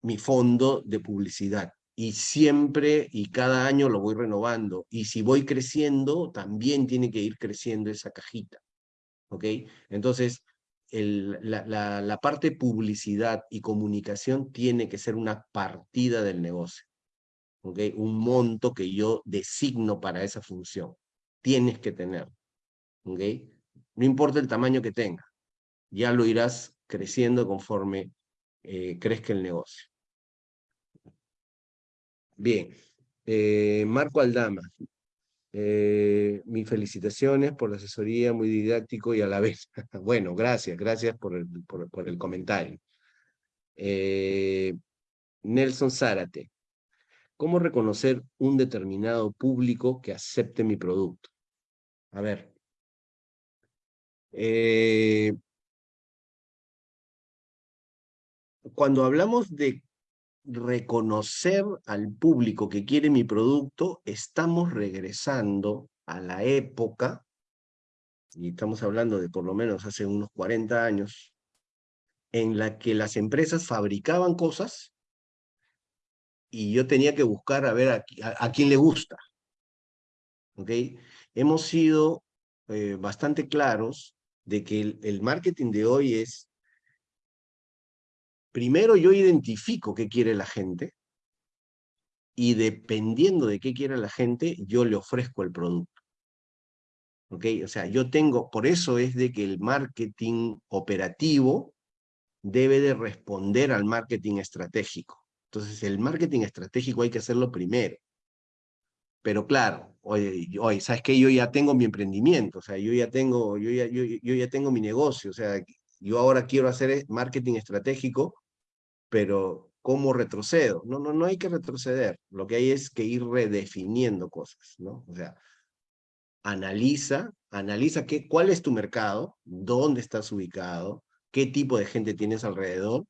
mi fondo de publicidad y siempre y cada año lo voy renovando. Y si voy creciendo, también tiene que ir creciendo esa cajita. ¿Ok? Entonces, la, la, la, parte publicidad y comunicación tiene que ser una partida del negocio. ¿Ok? Un monto que yo designo para esa función. Tienes que tener. ¿Ok? No importa el tamaño que tenga ya lo irás creciendo conforme eh, crezca el negocio. Bien, eh, Marco Aldama, eh, mis felicitaciones por la asesoría, muy didáctico y a la vez. *laughs* bueno, gracias, gracias por el, por, el comentario. Nelson Zárate, ¿cómo reconocer un determinado público que acepte mi producto? A ver, cuando hablamos de reconocer al público que quiere mi producto, estamos regresando a la época, y estamos hablando de por lo menos hace unos 40 años, en la que las empresas fabricaban cosas y yo tenía que buscar a ver a, quién le gusta. ¿Ok? Hemos sido eh, bastante claros de que el, marketing de hoy es, primero yo identifico qué quiere la gente, y dependiendo de qué quiere la gente, yo le ofrezco el producto. ¿Ok? O sea, yo tengo, por eso es de que el marketing operativo debe de responder al marketing estratégico. Entonces, el marketing estratégico hay que hacerlo primero. Pero claro, oye, ¿sabes qué? Yo ya tengo mi emprendimiento, o sea, yo ya tengo, yo ya, yo, yo ya tengo mi negocio, o sea, yo ahora quiero hacer marketing estratégico, pero ¿cómo retrocedo? No, no, no hay que retroceder, lo que hay es que ir redefiniendo cosas, ¿no? O sea, analiza, analiza qué, cuál es tu mercado, dónde estás ubicado, qué tipo de gente tienes alrededor,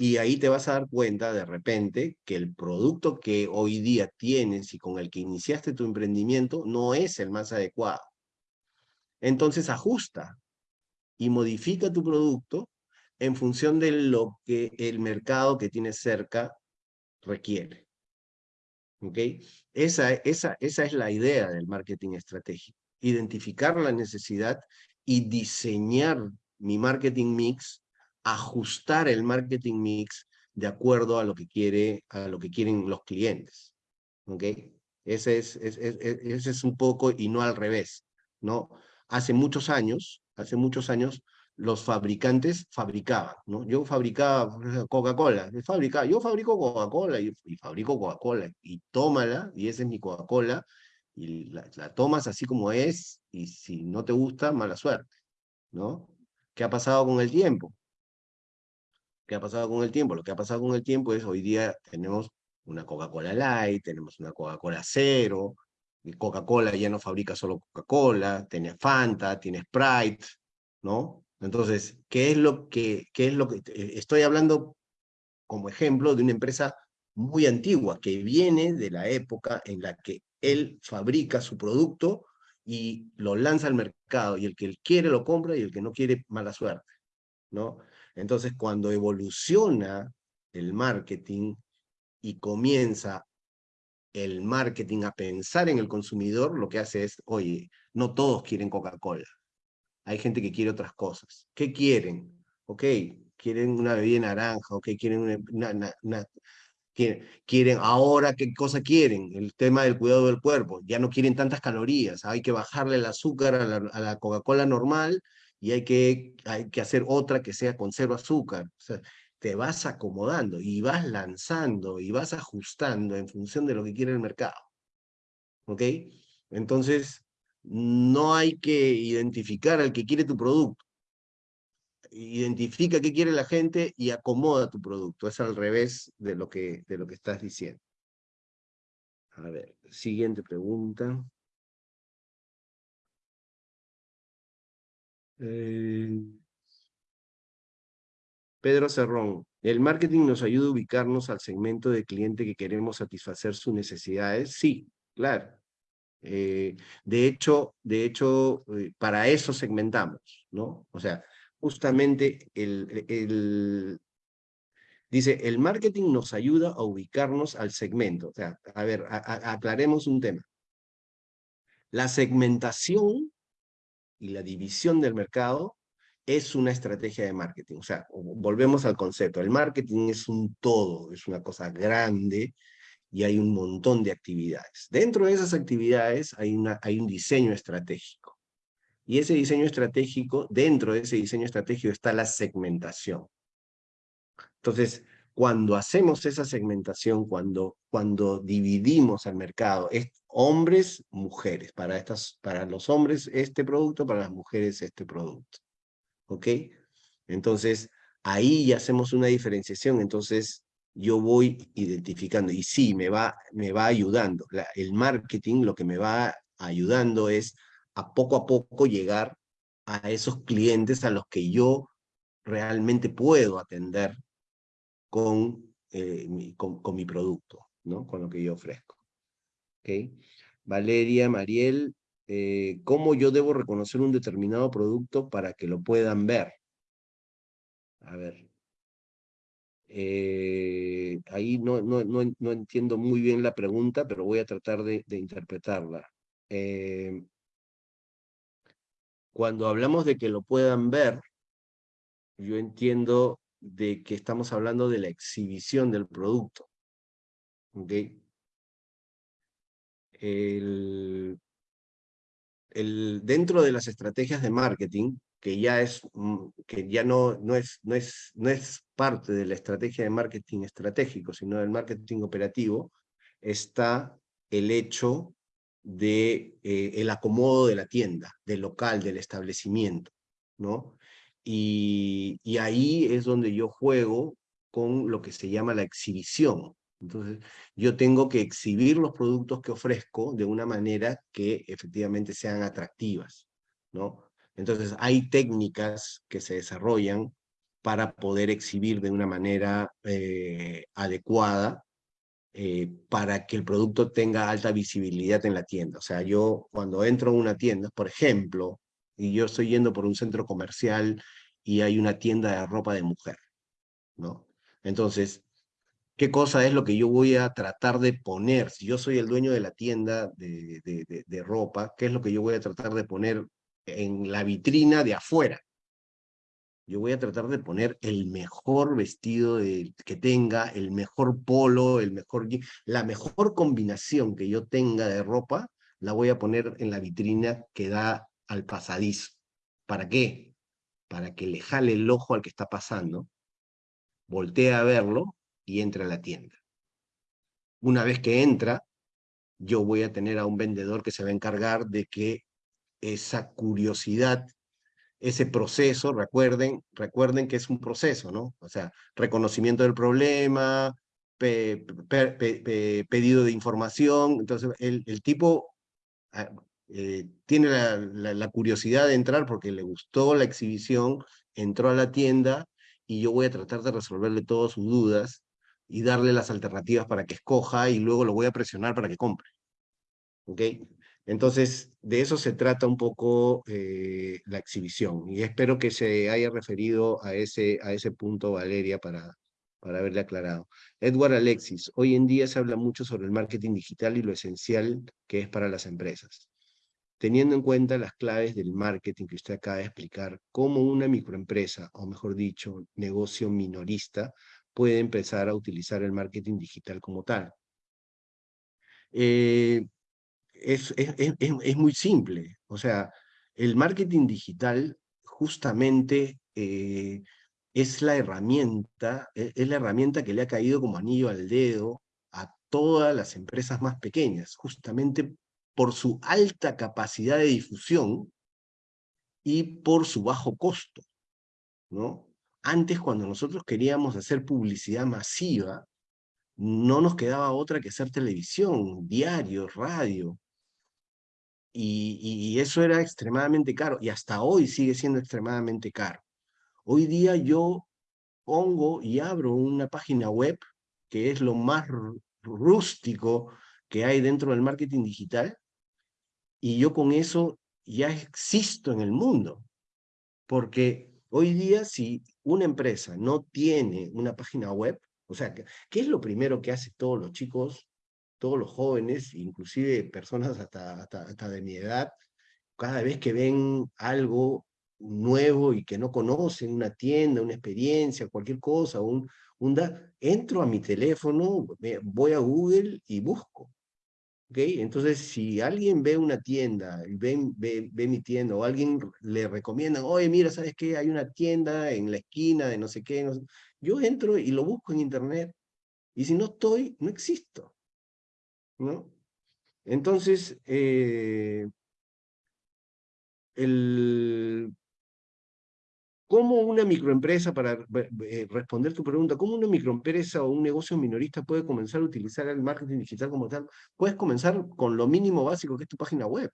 y ahí te vas a dar cuenta de repente que el producto que hoy día tienes y con el que iniciaste tu emprendimiento no es el más adecuado. Entonces ajusta y modifica tu producto en función de lo que el mercado que tienes cerca requiere. ¿Ok? Esa, esa, esa es la idea del marketing estratégico. Identificar la necesidad y diseñar mi marketing mix, ajustar el marketing mix de acuerdo a lo que, quiere, a lo que quieren los clientes. ¿Ok? Ese es, ese es un poco y no al revés, ¿no? Hace muchos años, hace muchos años, los fabricantes fabricaban, ¿no? Yo fabricaba Coca-Cola, yo fabrico Coca-Cola y, fabrico Coca-Cola, y tómala, y esa es mi Coca-Cola, y la, tomas así como es, y si no te gusta, mala suerte, ¿no? ¿Qué ha pasado con el tiempo? ¿Qué ha pasado con el tiempo? Lo que ha pasado con el tiempo es hoy día tenemos una Coca-Cola Light, tenemos una Coca-Cola Cero, Coca-Cola ya no fabrica solo Coca-Cola, tiene Fanta, tiene Sprite, ¿no? Entonces, ¿qué es lo que, qué es lo que estoy hablando como ejemplo de una empresa muy antigua que viene de la época en la que él fabrica su producto y lo lanza al mercado, y el que quiere lo compra, y el que no quiere, mala suerte, ¿no? Entonces, cuando evoluciona el marketing y comienza el marketing a pensar en el consumidor, lo que hace es, oye, no todos quieren Coca-Cola, hay gente que quiere otras cosas. ¿Qué quieren? Ok, quieren una bebida naranja, ok, quieren una, una, quieren, ahora qué cosa quieren, el tema del cuidado del cuerpo, ya no quieren tantas calorías, hay que bajarle el azúcar a la, Coca-Cola normal y hay que, hay que hacer otra que sea con cero azúcar. O sea, te vas acomodando y vas lanzando y vas ajustando en función de lo que quiere el mercado. ¿Ok? Entonces, no hay que identificar al que quiere tu producto identifica qué quiere la gente y acomoda tu producto. Es al revés de lo que, de lo que estás diciendo. A ver, siguiente pregunta. Eh, Pedro Cerrón, ¿el marketing nos ayuda a ubicarnos al segmento de cliente que queremos satisfacer sus necesidades? Sí, claro. Eh, de hecho, de hecho eh, para eso segmentamos, ¿no? O sea, justamente el, dice, el marketing nos ayuda a ubicarnos al segmento. O sea, a ver, aclaremos un tema. La segmentación y la división del mercado es una estrategia de marketing. O sea, volvemos al concepto. El marketing es un todo, es una cosa grande y hay un montón de actividades. Dentro de esas actividades hay, una, hay un diseño estratégico. Y ese diseño estratégico, dentro de ese diseño estratégico está la segmentación. Entonces, cuando hacemos esa segmentación, cuando, cuando dividimos al mercado, es hombres, mujeres, para, estas, para los hombres este producto, para las mujeres este producto. ¿Ok? Entonces, ahí hacemos una diferenciación, entonces yo voy identificando, y sí, me va, me va ayudando. el marketing lo que me va ayudando es a poco a poco llegar a esos clientes a los que yo realmente puedo atender con, mi, con, con mi producto, ¿no? Con lo que yo ofrezco. ¿Okay? Valeria, Mariel, eh, ¿cómo yo debo reconocer un determinado producto para que lo puedan ver? A ver. Eh, ahí no, no, no, entiendo muy bien la pregunta, pero voy a tratar de, interpretarla. Eh, cuando hablamos de que lo puedan ver, yo entiendo de que estamos hablando de la exhibición del producto. ¿Okay? el, dentro de las estrategias de marketing, que ya, es, mm, que ya no, no, es, no, es, no es parte de la estrategia de marketing estratégico, sino del marketing operativo, está el hecho de eh, el acomodo de la tienda, del local, del establecimiento, ¿no? Y, y ahí es donde yo juego con lo que se llama la exhibición, entonces, yo tengo que exhibir los productos que ofrezco de una manera que efectivamente sean atractivas, ¿no? Entonces, hay técnicas que se desarrollan para poder exhibir de una manera eh, adecuada eh, para que el producto tenga alta visibilidad en la tienda. O sea, yo cuando entro a una tienda, por ejemplo, y yo estoy yendo por un centro comercial y hay una tienda de ropa de mujer, ¿no? Entonces, qué cosa es lo que yo voy a tratar de poner. Si yo soy el dueño de la tienda de, de, ropa, ¿qué es lo que yo voy a tratar de poner en la vitrina de afuera? Yo voy a tratar de poner el mejor vestido que tenga, el mejor polo, el mejor, la mejor combinación que yo tenga de ropa, la voy a poner en la vitrina que da al pasadizo. ¿Para qué? Para que le jale el ojo al que está pasando, voltee a verlo y entra a la tienda. Una vez que entra, yo voy a tener a un vendedor que se va a encargar de que esa curiosidad, ese proceso, recuerden, recuerden que es un proceso, ¿no? O sea, reconocimiento del problema, pedido de información, entonces el, tipo ah, eh, tiene la, la curiosidad de entrar porque le gustó la exhibición, entró a la tienda y yo voy a tratar de resolverle todas sus dudas y darle las alternativas para que escoja y luego lo voy a presionar para que compre. ¿Ok? Entonces, de eso se trata un poco eh, la exhibición. Y espero que se haya referido a ese, a ese punto, Valeria, para, para haberle aclarado. Edward Alexis, hoy en día se habla mucho sobre el marketing digital y lo esencial que es para las empresas. Teniendo en cuenta las claves del marketing que usted acaba de explicar, cómo una microempresa, o mejor dicho, negocio minorista, puede empezar a utilizar el marketing digital como tal. Eh, es, es, es, es, muy simple, o sea, el marketing digital justamente eh, es la herramienta, e, es la herramienta que le ha caído como anillo al dedo a todas las empresas más pequeñas, justamente por su alta capacidad de difusión y por su bajo costo, ¿no? Antes, cuando nosotros queríamos hacer publicidad masiva, no nos quedaba otra que hacer televisión, diario, radio. Y, eso era extremadamente caro, y hasta hoy sigue siendo extremadamente caro. Hoy día yo pongo y abro una página web, que es lo más rústico que hay dentro del marketing digital, y yo con eso ya existo en el mundo. Porque hoy día, si una empresa no tiene una página web, o sea, ¿qué es lo primero que hace todos los chicos, todos los jóvenes, inclusive personas hasta, hasta, de mi edad, cada vez que ven algo nuevo y que no conocen, una tienda, una experiencia, cualquier cosa, un, un entro a mi teléfono, voy a Google y busco. ¿Okay? Entonces, si alguien ve una tienda, ve, ve, ve, mi tienda, o alguien le recomienda, oye, mira, ¿sabes qué? Hay una tienda en la esquina de no sé qué. No sé. Yo entro y lo busco en internet. Y si no estoy, no existo. ¿No? Entonces, eh, el, ¿Cómo una microempresa, para eh, responder tu pregunta, cómo una microempresa o un negocio minorista puede comenzar a utilizar el marketing digital como tal? Puedes comenzar con lo mínimo básico que es tu página web,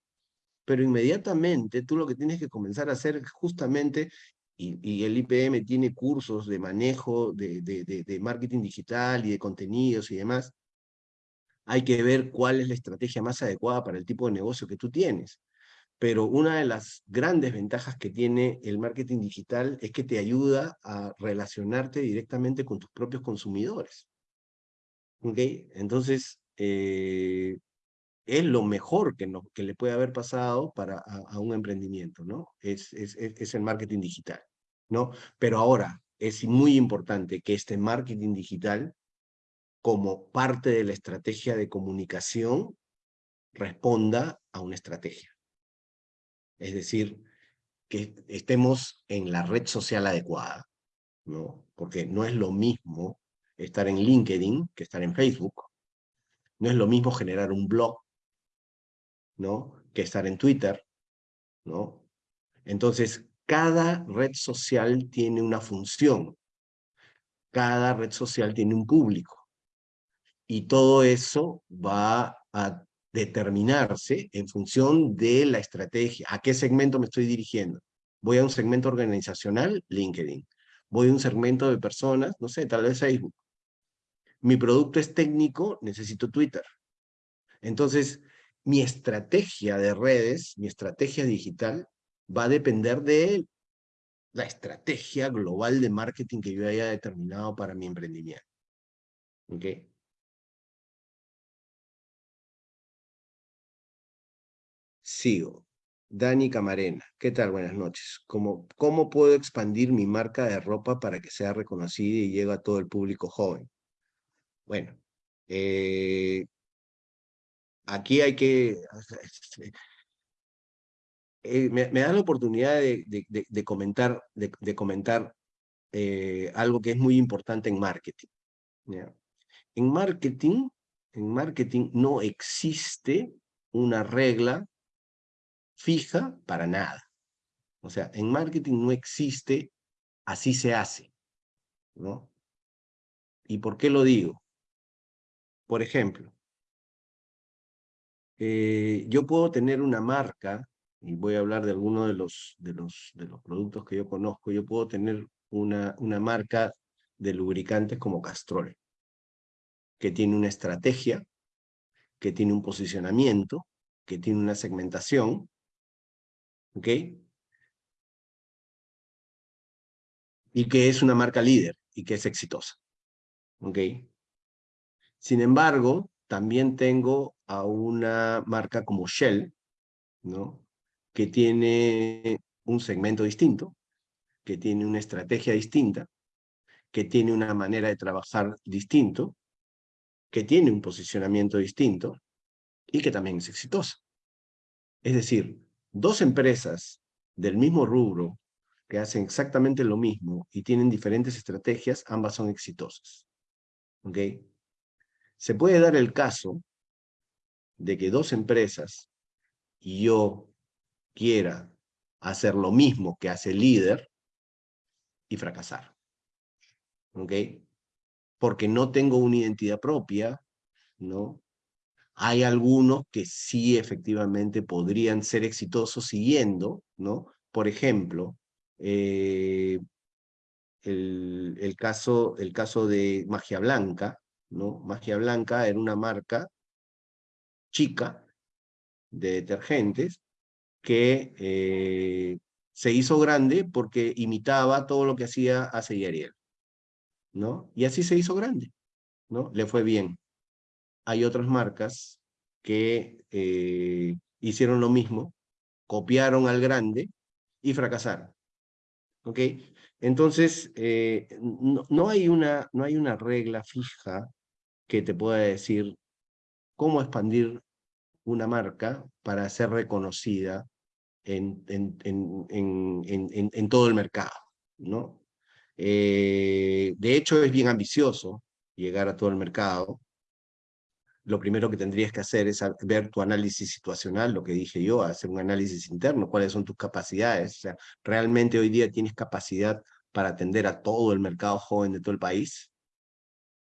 pero inmediatamente tú lo que tienes que comenzar a hacer justamente y, el IPM tiene cursos de manejo de, de, marketing digital y de contenidos y demás, hay que ver cuál es la estrategia más adecuada para el tipo de negocio que tú tienes. Pero una de las grandes ventajas que tiene el marketing digital es que te ayuda a relacionarte directamente con tus propios consumidores. ¿Ok? Entonces, eh, es lo mejor que, que le puede haber pasado para, a, un emprendimiento, ¿no? Es, es, es, el marketing digital, ¿no? Pero ahora, es muy importante que este marketing digital, como parte de la estrategia de comunicación, responda a una estrategia. Es decir, que estemos en la red social adecuada, ¿no? Porque no es lo mismo estar en LinkedIn que estar en Facebook, no es lo mismo generar un blog ¿no? que estar en Twitter. ¿no? Entonces, cada red social tiene una función. Cada red social tiene un público. Y todo eso va a determinarse en función de la estrategia. ¿A qué segmento me estoy dirigiendo? Voy a un segmento organizacional, LinkedIn. Voy a un segmento de personas, no sé, tal vez Facebook. Mi producto es técnico, necesito Twitter. Entonces, mi estrategia de redes, mi estrategia digital, va a depender de la estrategia global de marketing que yo haya determinado para mi emprendimiento. ¿Ok? Sigo. Dani Camarena. ¿Qué tal? Buenas noches. ¿Cómo, ¿Cómo puedo expandir mi marca de ropa para que sea reconocida y llegue a todo el público joven? Bueno, eh, aquí hay que... Este, eh, me, da la oportunidad de, comentar, de, comentar eh, algo que es muy importante en marketing. En marketing, en marketing no existe una regla fija para nada. O sea, en marketing no existe así se hace. ¿no? ¿Y por qué lo digo? Por ejemplo, eh, yo puedo tener una marca, y voy a hablar de algunos de los, de los, de los productos que yo conozco, yo puedo tener una, una marca de lubricantes como Castrol, que tiene una estrategia, que tiene un posicionamiento, que tiene una segmentación, ¿ok? Y que es una marca líder y que es exitosa, ¿ok? Sin embargo, también tengo a una marca como Shell, ¿no? que tiene un segmento distinto, que tiene una estrategia distinta, que tiene una manera de trabajar distinto, que tiene un posicionamiento distinto y que también es exitosa. Es decir, dos empresas del mismo rubro que hacen exactamente lo mismo y tienen diferentes estrategias, ambas son exitosas. ¿Ok? Se puede dar el caso de que dos empresas y yo quiera hacer lo mismo que hace el líder y fracasar. ¿Ok? Porque no tengo una identidad propia, ¿no? Hay algunos que sí efectivamente podrían ser exitosos siguiendo, ¿no? Por ejemplo, eh, el, caso, el caso de Magia Blanca, ¿no? Magia Blanca era una marca chica de detergentes que eh, se hizo grande porque imitaba todo lo que hacía Ace y ¿no? Y así se hizo grande, ¿no? Le fue bien. Hay otras marcas que eh, hicieron lo mismo, copiaron al grande y fracasaron, ¿ok? Entonces, eh, no, hay una, no hay una regla fija que te pueda decir cómo expandir una marca para ser reconocida en, en, en, en todo el mercado, ¿no? Eh, de hecho, es bien ambicioso llegar a todo el mercado. Lo primero que tendrías que hacer es ver tu análisis situacional, lo que dije yo, hacer un análisis interno, cuáles son tus capacidades. ¿realmente hoy día tienes capacidad para atender a todo el mercado joven de todo el país?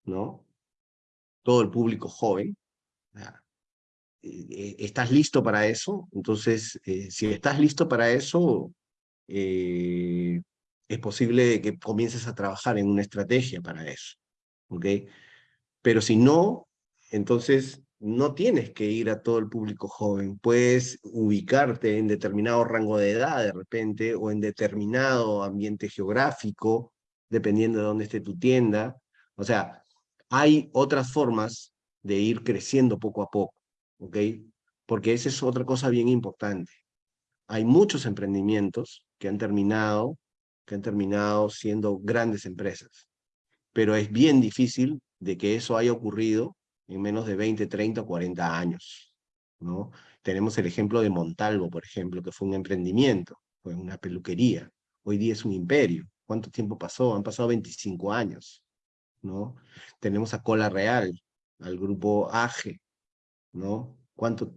¿No? Todo el público joven. Eh, ¿Estás listo para eso? Entonces, eh, si estás listo para eso, eh, es posible que comiences a trabajar en una estrategia para eso, ¿ok? Pero si no, entonces no tienes que ir a todo el público joven, puedes ubicarte en determinado rango de edad de repente, o en determinado ambiente geográfico, dependiendo de dónde esté tu tienda. O sea, hay otras formas de ir creciendo poco a poco, ¿ok? Porque esa es otra cosa bien importante. Hay muchos emprendimientos que han terminado, que han terminado siendo grandes empresas, pero es bien difícil de que eso haya ocurrido en menos de 20, 30 o 40 años. ¿no? Tenemos el ejemplo de Montalvo, por ejemplo, que fue un emprendimiento, fue una peluquería. Hoy día es un imperio. ¿Cuánto tiempo pasó? Han pasado 25 años. ¿no? Tenemos a Cola Real, al grupo AGE. ¿no? ¿Cuánto,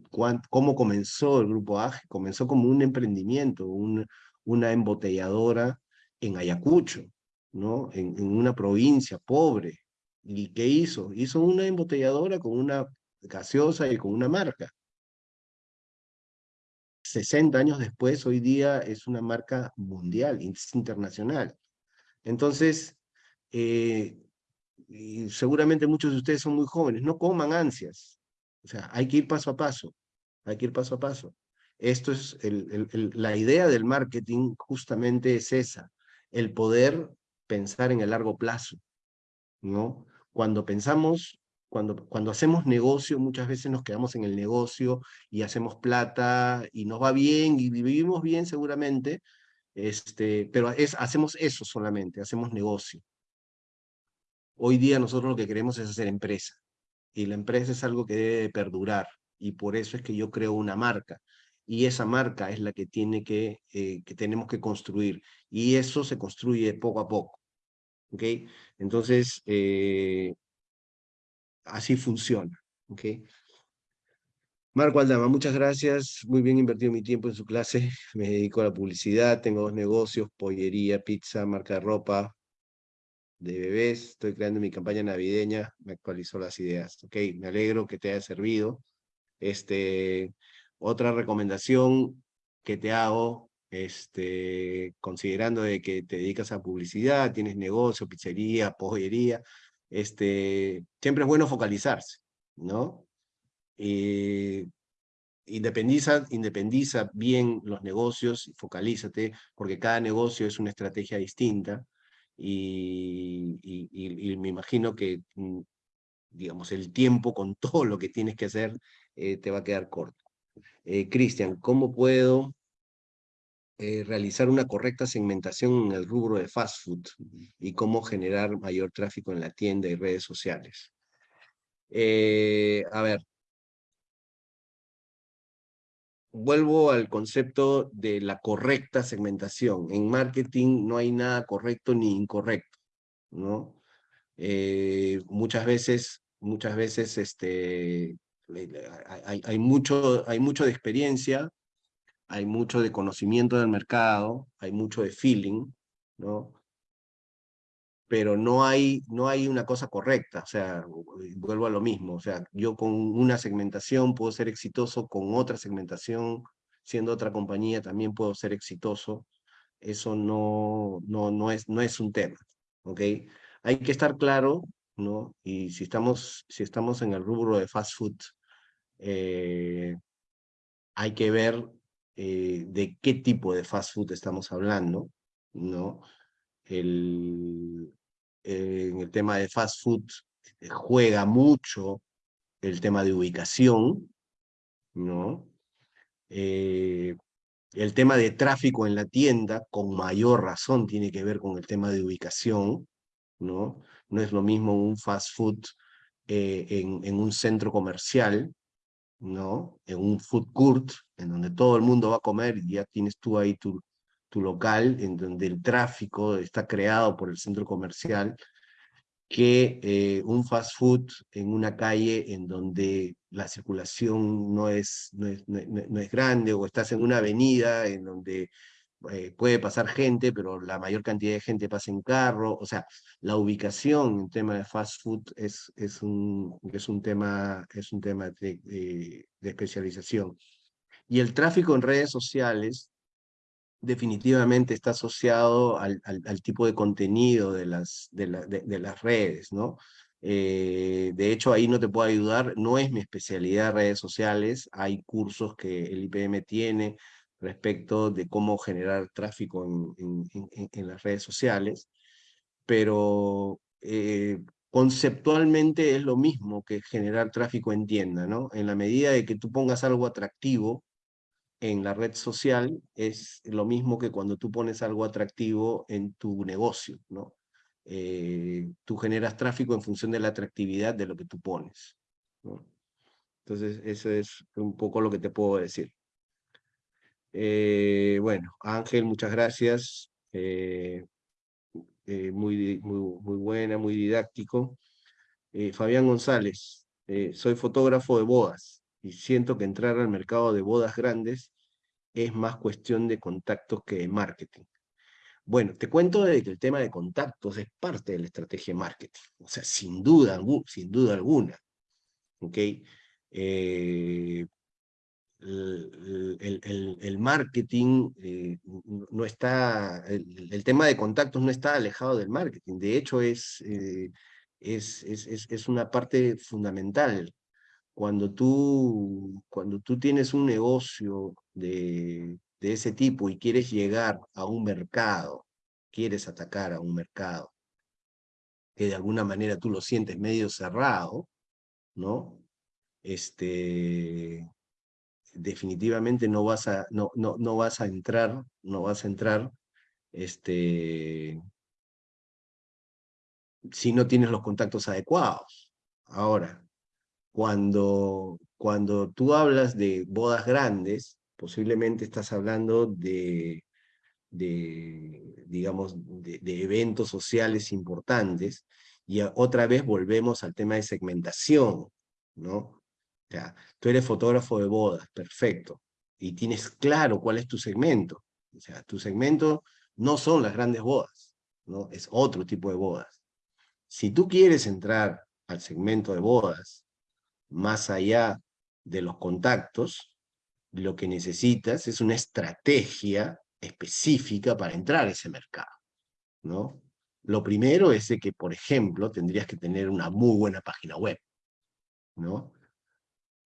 ¿Cómo comenzó el grupo AGE? Comenzó como un emprendimiento, una embotelladora en Ayacucho, ¿no? en una provincia pobre, ¿Y qué hizo? Hizo una embotelladora con una gaseosa y con una marca. 60 años después, hoy día es una marca mundial, internacional. Entonces, eh, seguramente muchos de ustedes son muy jóvenes, no coman ansias. O sea, hay que ir paso a paso, hay que ir paso a paso. Esto es, la idea del marketing justamente es esa, el poder pensar en el largo plazo, ¿no? Cuando pensamos, cuando, cuando hacemos negocio, muchas veces nos quedamos en el negocio y hacemos plata y nos va bien y vivimos bien seguramente, este, pero es, hacemos eso solamente, hacemos negocio. Hoy día nosotros lo que queremos es hacer empresa y la empresa es algo que debe perdurar y por eso es que yo creo una marca y esa marca es la que, tiene que, eh, que tenemos que construir y eso se construye poco a poco. ¿Ok? Entonces, eh, así funciona, ¿ok? Marco Aldama, muchas gracias, muy bien invertido mi tiempo en su clase, *laughs* me dedico a la publicidad, tengo dos negocios, pollería, pizza, marca de ropa, de bebés, estoy creando mi campaña navideña, me actualizó las ideas, ok, me alegro que te haya servido. Este, otra recomendación que te hago este, considerando de que te dedicas a publicidad, tienes negocio, pizzería, pollería, este, siempre es bueno focalizarse, ¿no? Eh, independiza, bien los negocios, focalízate, porque cada negocio es una estrategia distinta, y, y, me imagino que, mm, digamos, el tiempo con *laughs* todo lo que tienes que hacer eh, te va a quedar corto. Eh, Cristian, ¿cómo puedo eh, realizar una correcta segmentación en el rubro de fast food y cómo generar mayor tráfico en la tienda y redes sociales. Eh, a ver, vuelvo al concepto de la correcta segmentación. En marketing no hay nada correcto ni incorrecto, ¿no? Eh, muchas veces, muchas veces este, hay, mucho, hay mucho de experiencia, hay mucho de conocimiento del mercado, hay mucho de feeling, ¿no? Pero no hay, no hay una cosa correcta, o sea, vuelvo a lo mismo, o sea, yo con una segmentación puedo ser exitoso, con otra segmentación, siendo otra compañía, también puedo ser exitoso, eso no, no, no, es, no es un tema, ¿ok? Hay que estar claro, ¿no? Y si estamos, si estamos en el rubro de fast food, eh, hay que ver eh, de qué tipo de fast food estamos hablando, ¿no? El, eh, en el tema de fast food eh, juega mucho el tema de ubicación, ¿no? el tema de tráfico en la tienda, con mayor razón, tiene que ver con el tema de ubicación, ¿no? No es lo mismo un fast food en, en un centro comercial, ¿no? En un food court, en donde todo el mundo va a comer y ya tienes tú ahí tu, tu local, en donde el tráfico está creado por el centro comercial, que eh, un fast food en una calle en donde la circulación no es, no es, no es grande, o estás en una avenida en donde eh, puede pasar gente, pero la mayor cantidad de gente pasa en carro, o sea, la ubicación en tema de fast food es, es, un, es un tema, es un tema de, de, especialización. Y el tráfico en redes sociales definitivamente está asociado al, al, tipo de contenido de las, de, de, las redes, ¿no? Eh, de hecho, ahí no te puedo ayudar, no es mi especialidad redes sociales, hay cursos que el IPM tiene respecto de cómo generar tráfico en, las redes sociales, pero eh, conceptualmente es lo mismo que generar tráfico en tienda, ¿no? En la medida de que tú pongas algo atractivo, en la red social es lo mismo que cuando tú pones algo atractivo en tu negocio, ¿no? Eh, tú generas tráfico en función de la atractividad de lo que tú pones, ¿no? Entonces, eso es un poco lo que te puedo decir. Eh, bueno, Ángel, muchas gracias. Eh, muy, muy, muy buena, muy didáctico. Fabián González, soy fotógrafo de bodas y siento que entrar al mercado de bodas grandes es más cuestión de contactos que de marketing. Bueno, te cuento que el tema de contactos es parte de la estrategia de marketing, o sea, sin duda, alguna. ¿Ok? Eh, el, marketing eh, no está, el, tema de contactos no está alejado del marketing, de hecho es, eh, es, es, es, una parte fundamental cuando tú, cuando tú tienes un negocio de, de ese tipo y quieres llegar a un mercado, quieres atacar a un mercado, que de alguna manera tú lo sientes medio cerrado, ¿no? Este, definitivamente no vas a, no, no, no vas a entrar, no vas a entrar, este, si no tienes los contactos adecuados. Ahora, cuando, cuando tú hablas de bodas grandes, posiblemente estás hablando de, de digamos, de, eventos sociales importantes, y otra vez volvemos al tema de segmentación, ¿no? Sea, tú eres fotógrafo de bodas, perfecto, y tienes claro cuál es tu segmento. O sea, tu segmento no son las grandes bodas, ¿no? Es otro tipo de bodas. Si tú quieres entrar al segmento de bodas más allá de los contactos, lo que necesitas es una estrategia específica para entrar a ese mercado, ¿no? Lo primero es que, por ejemplo, tendrías que tener una muy buena página web, ¿no?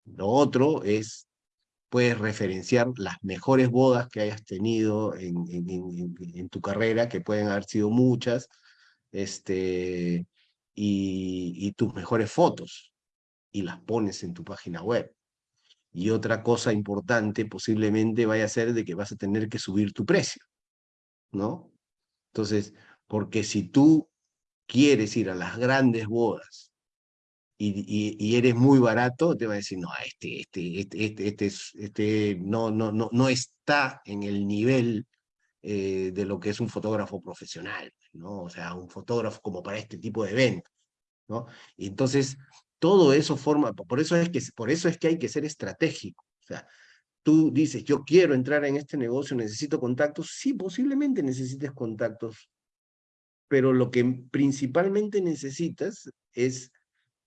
Lo otro es, puedes referenciar las mejores bodas que hayas tenido en, tu carrera, que pueden haber sido muchas, este, y, y tus mejores fotos, y las pones en tu página web. Y otra cosa importante posiblemente vaya a ser de que vas a tener que subir tu precio, ¿no? Entonces, porque si tú quieres ir a las grandes bodas y, y, eres muy barato, te va a decir, no, este, este, este, este, este, este no, no, no, no está en el nivel eh, de lo que es un fotógrafo profesional, ¿no? O sea, un fotógrafo como para este tipo de eventos, ¿no? Y entonces, todo eso forma, por eso es que, por eso es que hay que ser estratégico. O sea, tú dices, yo quiero entrar en este negocio, necesito contactos. Sí, posiblemente necesites contactos, pero lo que principalmente necesitas es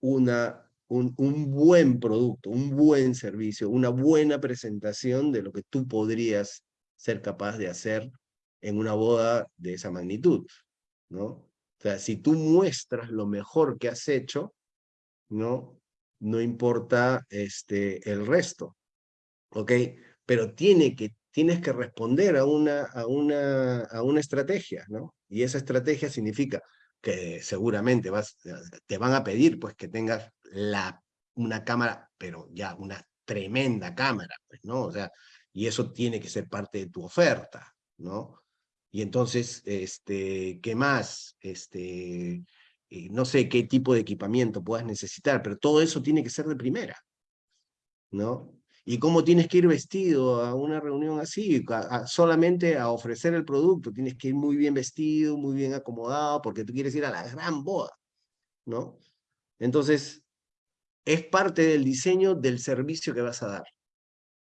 una, un, un buen producto, un buen servicio, una buena presentación de lo que tú podrías ser capaz de hacer en una boda de esa magnitud, ¿no? O sea, si tú muestras lo mejor que has hecho, ¿no? No importa este, el resto, ¿ok? Pero tiene que, tienes que responder a una, a, una, a una estrategia, ¿no? Y esa estrategia significa que seguramente vas, te van a pedir pues que tengas la, una cámara, pero ya una tremenda cámara, pues, ¿no? O sea, y eso tiene que ser parte de tu oferta, ¿no? Y entonces, este, ¿qué más? Este, eh, no sé qué tipo de equipamiento puedas necesitar, pero todo eso tiene que ser de primera, ¿no? Y cómo tienes que ir vestido a una reunión así, solamente a ofrecer el producto, tienes que ir muy bien vestido, muy bien acomodado, porque tú quieres ir a la gran boda, ¿no? Entonces, es parte del diseño del servicio que vas a dar,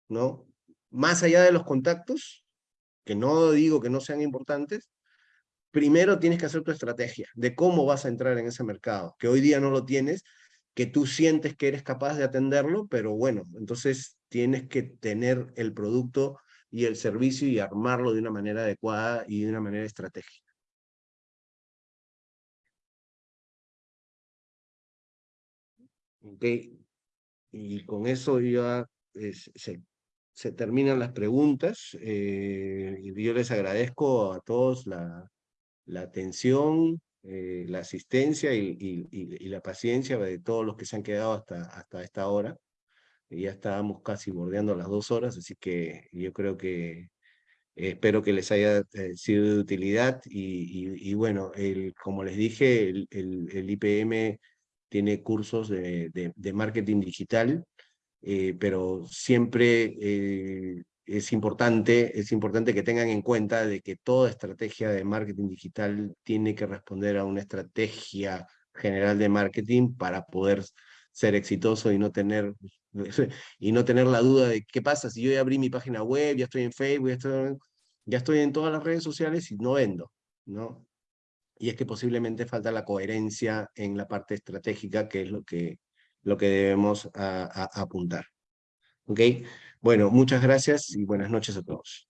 ¿no? Más allá de los contactos, que no digo que no sean importantes, primero tienes que hacer tu estrategia de cómo vas a entrar en ese mercado, que hoy día no lo tienes, que tú sientes que eres capaz de atenderlo, pero bueno, entonces tienes que tener el producto y el servicio y armarlo de una manera adecuada y de una manera estratégica. Okay. Y con eso ya se, se, terminan las preguntas. Eh, yo les agradezco a todos la atención, eh, la asistencia y, la paciencia de todos los que se han quedado hasta, hasta esta hora. Ya estábamos casi bordeando las dos horas, así que yo creo que espero que les haya eh, sido de utilidad y, bueno, como les dije, el, IPM tiene cursos de, marketing digital, eh, pero siempre eh, es, importante, es importante que tengan en cuenta de que toda estrategia de marketing digital tiene que responder a una estrategia general de marketing para poder ser exitoso y no tener *laughs* y no tener la duda de qué pasa si yo ya abrí mi página web, ya estoy en Facebook, ya estoy, ya estoy en todas las redes sociales y no vendo, ¿no? y es que posiblemente falta la coherencia en la parte estratégica, que es lo que, lo que debemos apuntar. ¿Ok? Bueno, muchas gracias y buenas noches a todos.